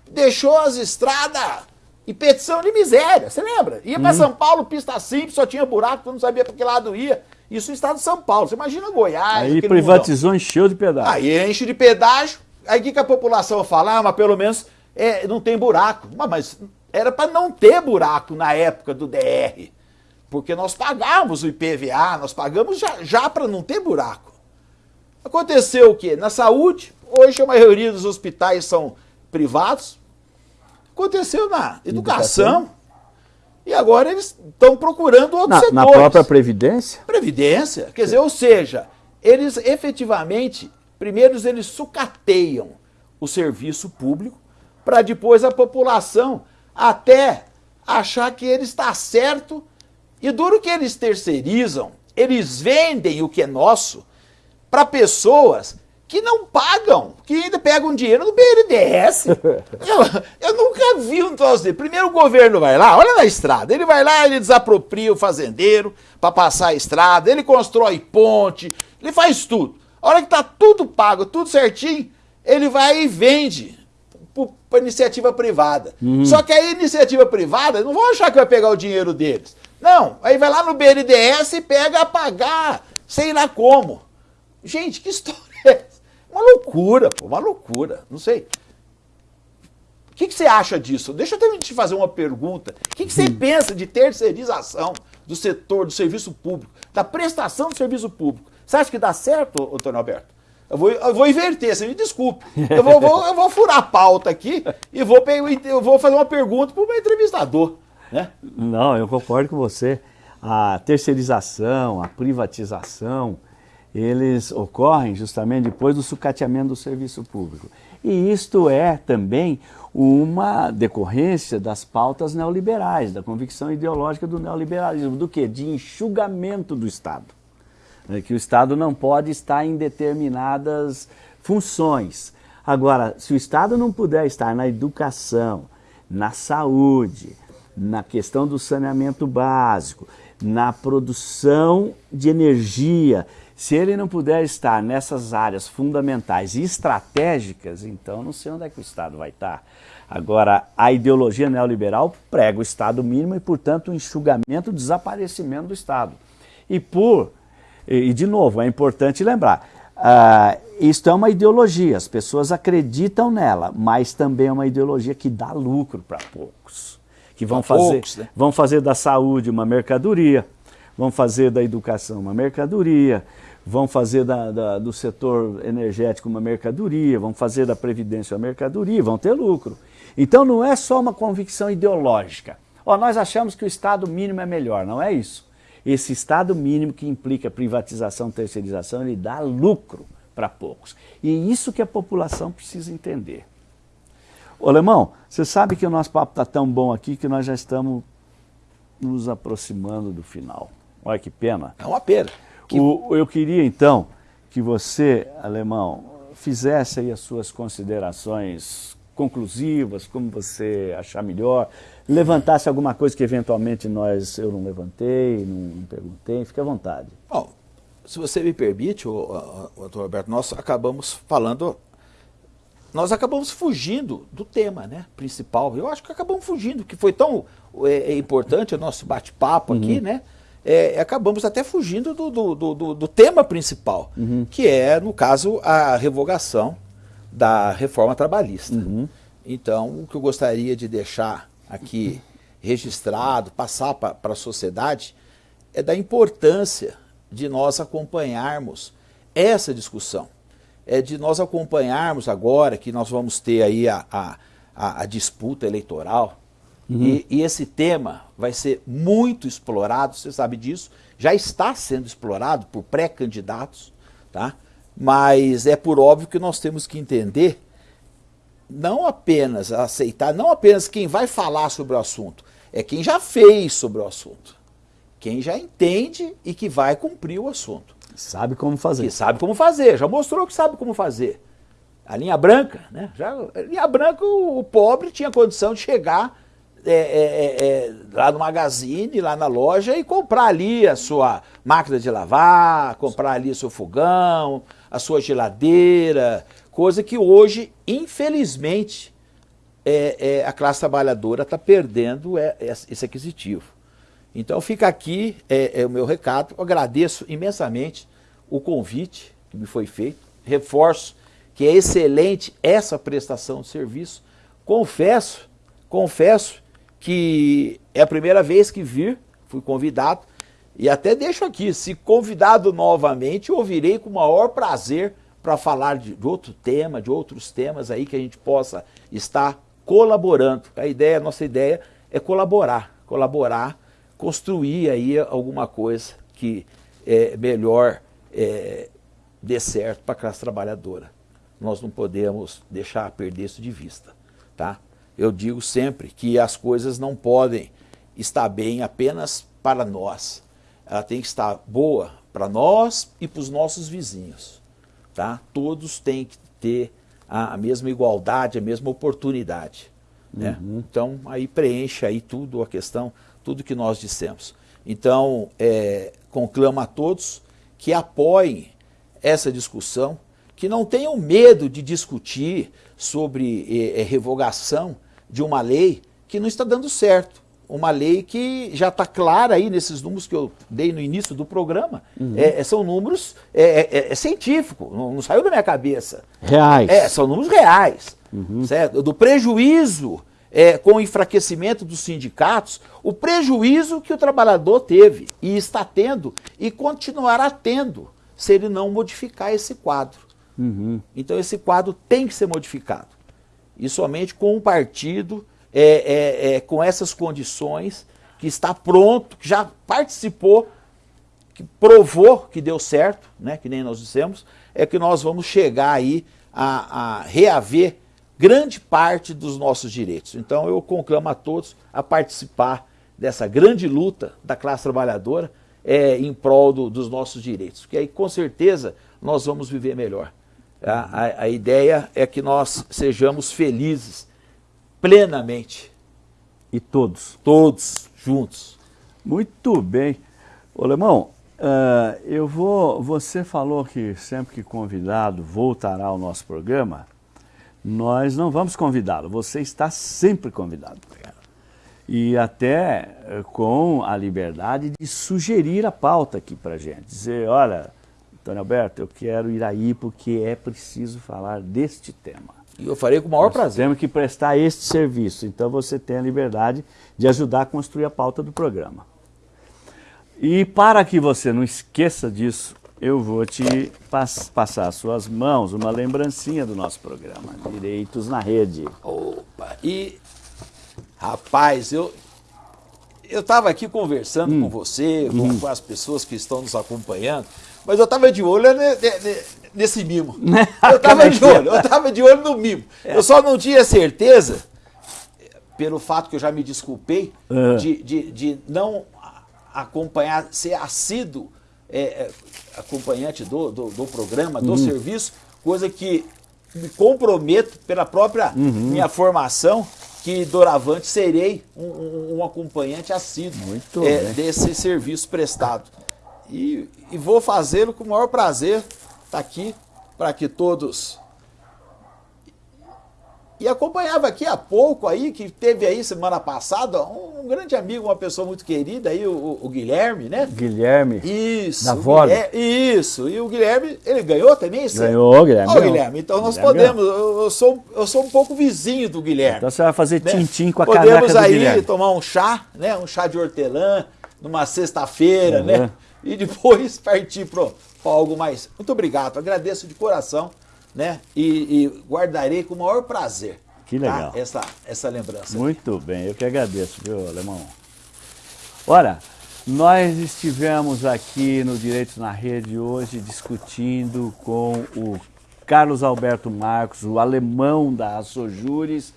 deixou as estradas e petição de miséria, você lembra? Ia para hum. São Paulo, pista simples, só tinha buraco, tu não sabia para que lado ia. Isso no estado de São Paulo. Você imagina Goiás. Aí privatizou, encheu de pedágio. Aí enche de pedágio. Aí o que, que a população fala? Ah, mas pelo menos é, não tem buraco. Mas, mas era para não ter buraco na época do DR. Porque nós pagávamos o IPVA, nós pagamos já, já para não ter buraco. Aconteceu o quê? Na saúde, hoje a maioria dos hospitais são privados. Aconteceu na educação. educação e agora eles estão procurando outros na, setores. Na própria Previdência? Previdência. Quer dizer, ou seja, eles efetivamente, primeiro eles sucateiam o serviço público para depois a população até achar que ele está certo e duro que eles terceirizam, eles vendem o que é nosso para pessoas que não pagam, que ainda pegam dinheiro do BNDES. <laughs> eu, eu nunca vi um troço dele. Primeiro o governo vai lá, olha na estrada, ele vai lá, ele desapropria o fazendeiro para passar a estrada, ele constrói ponte, ele faz tudo. A hora que tá tudo pago, tudo certinho, ele vai e vende para iniciativa privada. Uhum. Só que a iniciativa privada não vão achar que vai pegar o dinheiro deles. Não, aí vai lá no BNDES e pega a pagar, sei lá como. Gente, que <laughs> história é essa? Uma loucura, pô, uma loucura. Não sei. O que, que você acha disso? Deixa eu te fazer uma pergunta. O que, que você hum. pensa de terceirização do setor, do serviço público, da prestação do serviço público? Você acha que dá certo, Antônio Alberto? Eu vou, eu vou inverter, você me desculpe. Eu vou, vou, eu vou furar a pauta aqui e vou, eu vou fazer uma pergunta para o meu entrevistador. Né? Não, eu concordo com você. A terceirização, a privatização, eles ocorrem justamente depois do sucateamento do serviço público. E isto é também uma decorrência das pautas neoliberais, da convicção ideológica do neoliberalismo, do que? De enxugamento do Estado. É que o Estado não pode estar em determinadas funções. Agora, se o Estado não puder estar na educação, na saúde, na questão do saneamento básico, na produção de energia, se ele não puder estar nessas áreas fundamentais e estratégicas, então não sei onde é que o Estado vai estar. Agora, a ideologia neoliberal prega o Estado mínimo e, portanto, o enxugamento, o desaparecimento do Estado. E por, e de novo, é importante lembrar, ah, isto é uma ideologia, as pessoas acreditam nela, mas também é uma ideologia que dá lucro para poucos. Que vão fazer, poucos, né? vão fazer da saúde uma mercadoria, vão fazer da educação uma mercadoria, vão fazer da, da, do setor energético uma mercadoria, vão fazer da previdência uma mercadoria, vão ter lucro. Então não é só uma convicção ideológica. Ó, nós achamos que o Estado mínimo é melhor, não é isso. Esse Estado mínimo que implica privatização, terceirização, ele dá lucro para poucos. E é isso que a população precisa entender. Ô, Alemão, você sabe que o nosso papo está tão bom aqui que nós já estamos nos aproximando do final. Olha que pena. É uma pena. Que... O, eu queria, então, que você, Alemão, fizesse aí as suas considerações conclusivas, como você achar melhor, levantasse alguma coisa que eventualmente nós, eu não levantei, não, não perguntei, fique à vontade. Bom, se você me permite, o, o, o Roberto, nós acabamos falando, nós acabamos fugindo do tema né, principal. Eu acho que acabamos fugindo, que foi tão é, é importante o nosso bate-papo uhum. aqui, né? É, acabamos até fugindo do, do, do, do tema principal, uhum. que é, no caso, a revogação da reforma trabalhista. Uhum. Então, o que eu gostaria de deixar aqui registrado, passar para a sociedade, é da importância de nós acompanharmos essa discussão. É de nós acompanharmos agora que nós vamos ter aí a, a, a, a disputa eleitoral, uhum. e, e esse tema vai ser muito explorado, você sabe disso, já está sendo explorado por pré-candidatos, tá? mas é por óbvio que nós temos que entender não apenas aceitar, não apenas quem vai falar sobre o assunto, é quem já fez sobre o assunto. Quem já entende e que vai cumprir o assunto. Sabe como fazer. Que sabe como fazer, já mostrou que sabe como fazer. A linha branca, né? Já, a linha branca, o, o pobre tinha condição de chegar é, é, é, é, lá no magazine, lá na loja e comprar ali a sua máquina de lavar, comprar ali o seu fogão, a sua geladeira, Coisa que hoje, infelizmente, é, é a classe trabalhadora está perdendo é, é, esse aquisitivo. Então fica aqui é, é, o meu recado. Eu agradeço imensamente o convite que me foi feito. Reforço que é excelente essa prestação de serviço. Confesso, confesso que é a primeira vez que vir, fui convidado. E até deixo aqui, se convidado novamente, ouvirei com o maior prazer para falar de, de, outro tema, de outros temas aí que a gente possa estar colaborando. A ideia, a nossa ideia é colaborar, colaborar, construir aí alguma coisa que é melhor é, dê certo para a classe trabalhadora. Nós não podemos deixar perder isso de vista, tá? Eu digo sempre que as coisas não podem estar bem apenas para nós. Ela tem que estar boa para nós e para os nossos vizinhos tá? Todos têm que ter a, a mesma igualdade, a mesma oportunidade. Né? Uhum. Então, aí preenche aí tudo a questão, tudo que nós dissemos. Então, é, conclamo a todos que apoiem essa discussão, que não tenham medo de discutir sobre é, revogação de uma lei que não está dando certo uma lei que já está clara aí nesses números que eu dei no início do programa. Uhum. É, é são números é, é, é, é, científico, não, não, saiu da minha cabeça. Reais. É, são números reais. Uhum. Certo? Do prejuízo com o enfraquecimento dos sindicatos, o prejuízo que o trabalhador teve e está tendo e continuará tendo se ele não modificar esse quadro. Uhum. Então esse quadro tem que ser modificado. E somente com um partido é, é, é, com essas condições, que está pronto, que já participou, que provou que deu certo, né, que nem nós dissemos, é que nós vamos chegar aí a, a reaver grande parte dos nossos direitos. Então eu conclamo a todos a participar dessa grande luta da classe trabalhadora é, em prol do, dos nossos direitos, porque aí com certeza nós vamos viver melhor. A, a, a ideia é que nós sejamos felizes plenamente. E todos? Todos, juntos. Muito bem. Ô, Lemão, uh, eu vou, você falou que sempre que convidado voltará ao nosso programa, nós não vamos convidá-lo, você está sempre convidado. E até uh, com a liberdade de sugerir a pauta aqui para gente, dizer, olha, Antônio Alberto, eu quero ir aí porque é preciso falar deste tema. E eu farei com o maior Nós prazer. Temos que prestar este serviço, então você tem a liberdade de ajudar a construir a pauta do programa. E para que você não esqueça disso, eu vou te pass passar às suas mãos uma lembrancinha do nosso programa, Direitos na Rede. Opa, e rapaz, eu eu estava aqui conversando Hum. com você, com, com as pessoas que estão nos acompanhando, mas eu estava de olho ne- ne- ne- nesse mimo. Eu Como estava é de é? olho, eu estava de olho no mimo. Eu só não tinha certeza, pelo fato que eu já me desculpei, Ah. de, de, de não acompanhar, ser assíduo é, é, acompanhante do, do, do programa, Uhum. do serviço, coisa que me comprometo pela própria Uhum. minha formação, que doravante serei um, um- um acompanhante assíduo é, desse serviço prestado. E, e vou fazê-lo com o maior prazer, está aqui, para que todos e acompanhava aqui há pouco aí, que teve aí semana passada, um, um grande amigo, uma pessoa muito querida aí, o, o Guilherme, né? Guilherme. Isso. Da Vole. Isso. E o Guilherme, ele ganhou também? esse- Ganhou, Guilherme. Ó, ganhou. Guilherme, então nós Guilherme podemos, eu, eu sou, eu sou um pouco vizinho do Guilherme. Então você vai fazer né? tintim com a Podemos caneca do aí Guilherme. tomar um chá, né? Um chá de hortelã, numa sexta-feira, Uhum. né? E depois <laughs> partir algo mais. Muito obrigado, agradeço de coração, né? E, e guardarei com o maior prazer. Que tá? legal. Essa, essa lembrança. Muito bem, eu que agradeço, viu, Alemão? Ora, nós estivemos aqui no Direitos na Rede hoje discutindo com o Carlos Alberto Marcos, o alemão da Assojures,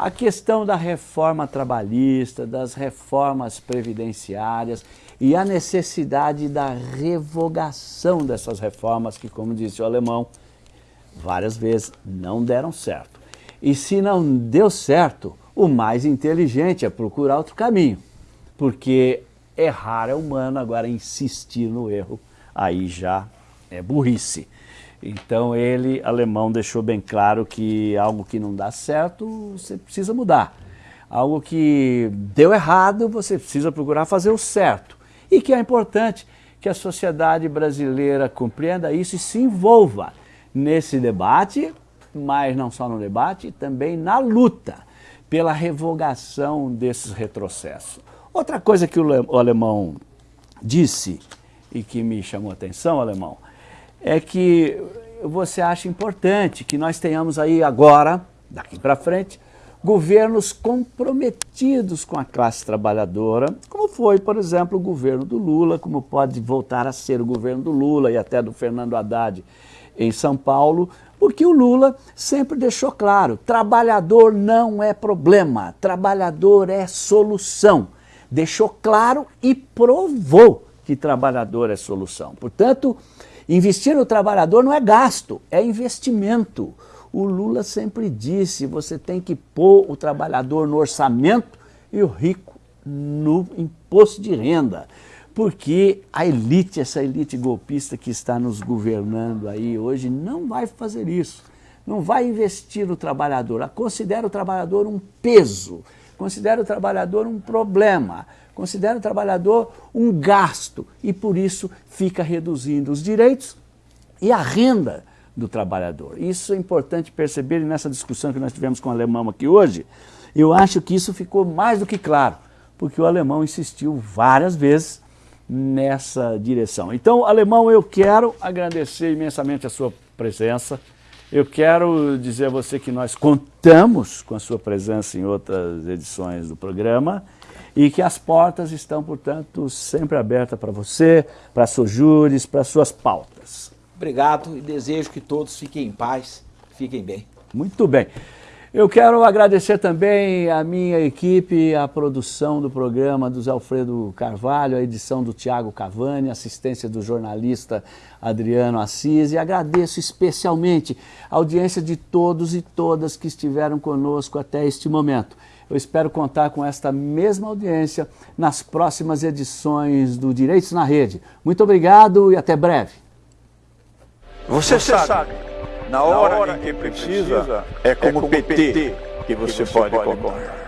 a questão da reforma trabalhista, das reformas previdenciárias e a necessidade da revogação dessas reformas que, como disse o alemão, várias vezes não deram certo. E se não deu certo, o mais inteligente é procurar outro caminho. Porque errar é humano, agora insistir no erro, aí já é burrice. Então ele, alemão, deixou bem claro que algo que não dá certo, você precisa mudar. Algo que deu errado, você precisa procurar fazer o certo. E que é importante que a sociedade brasileira compreenda isso e se envolva nesse debate, mas não só no debate, também na luta pela revogação desses retrocessos. Outra coisa que o le- o alemão disse e que me chamou a atenção, alemão, é que você acha importante que nós tenhamos aí agora, daqui para frente, governos comprometidos com a classe trabalhadora, como foi, por exemplo, o governo do Lula, como pode voltar a ser o governo do Lula e até do Fernando Haddad em São Paulo, porque o Lula sempre deixou claro: trabalhador não é problema, trabalhador é solução. Deixou claro e provou que trabalhador é solução. Portanto, investir no trabalhador não é gasto, é investimento. O Lula sempre disse: você tem que pôr o trabalhador no orçamento e o rico no imposto de renda. Porque a elite, essa elite golpista que está nos governando aí hoje, não vai fazer isso. Não vai investir no trabalhador. Considera o trabalhador um peso, considera o trabalhador um problema, considera o trabalhador um gasto e por isso fica reduzindo os direitos e a renda do trabalhador. Isso é importante perceber e nessa discussão que nós tivemos com o alemão aqui hoje, eu acho que isso ficou mais do que claro, porque o alemão insistiu várias vezes nessa direção. Então, alemão, eu quero agradecer imensamente a sua presença. Eu quero dizer a você que nós contamos com a sua presença em outras edições do programa e que as portas estão, portanto, sempre abertas para você, para seus júris, para suas pautas. Obrigado e desejo que todos fiquem em paz, fiquem bem. Muito bem. Eu quero agradecer também a minha equipe, a produção do programa do Zé Alfredo Carvalho, a edição do Tiago Cavani, assistência do jornalista Adriano Assis e agradeço especialmente a audiência de todos e todas que estiveram conosco até este momento. Eu espero contar com esta mesma audiência nas próximas edições do Direitos na Rede. Muito obrigado e até breve. Você, sabe, na hora, em que precisa, é como PT que você, pode contar.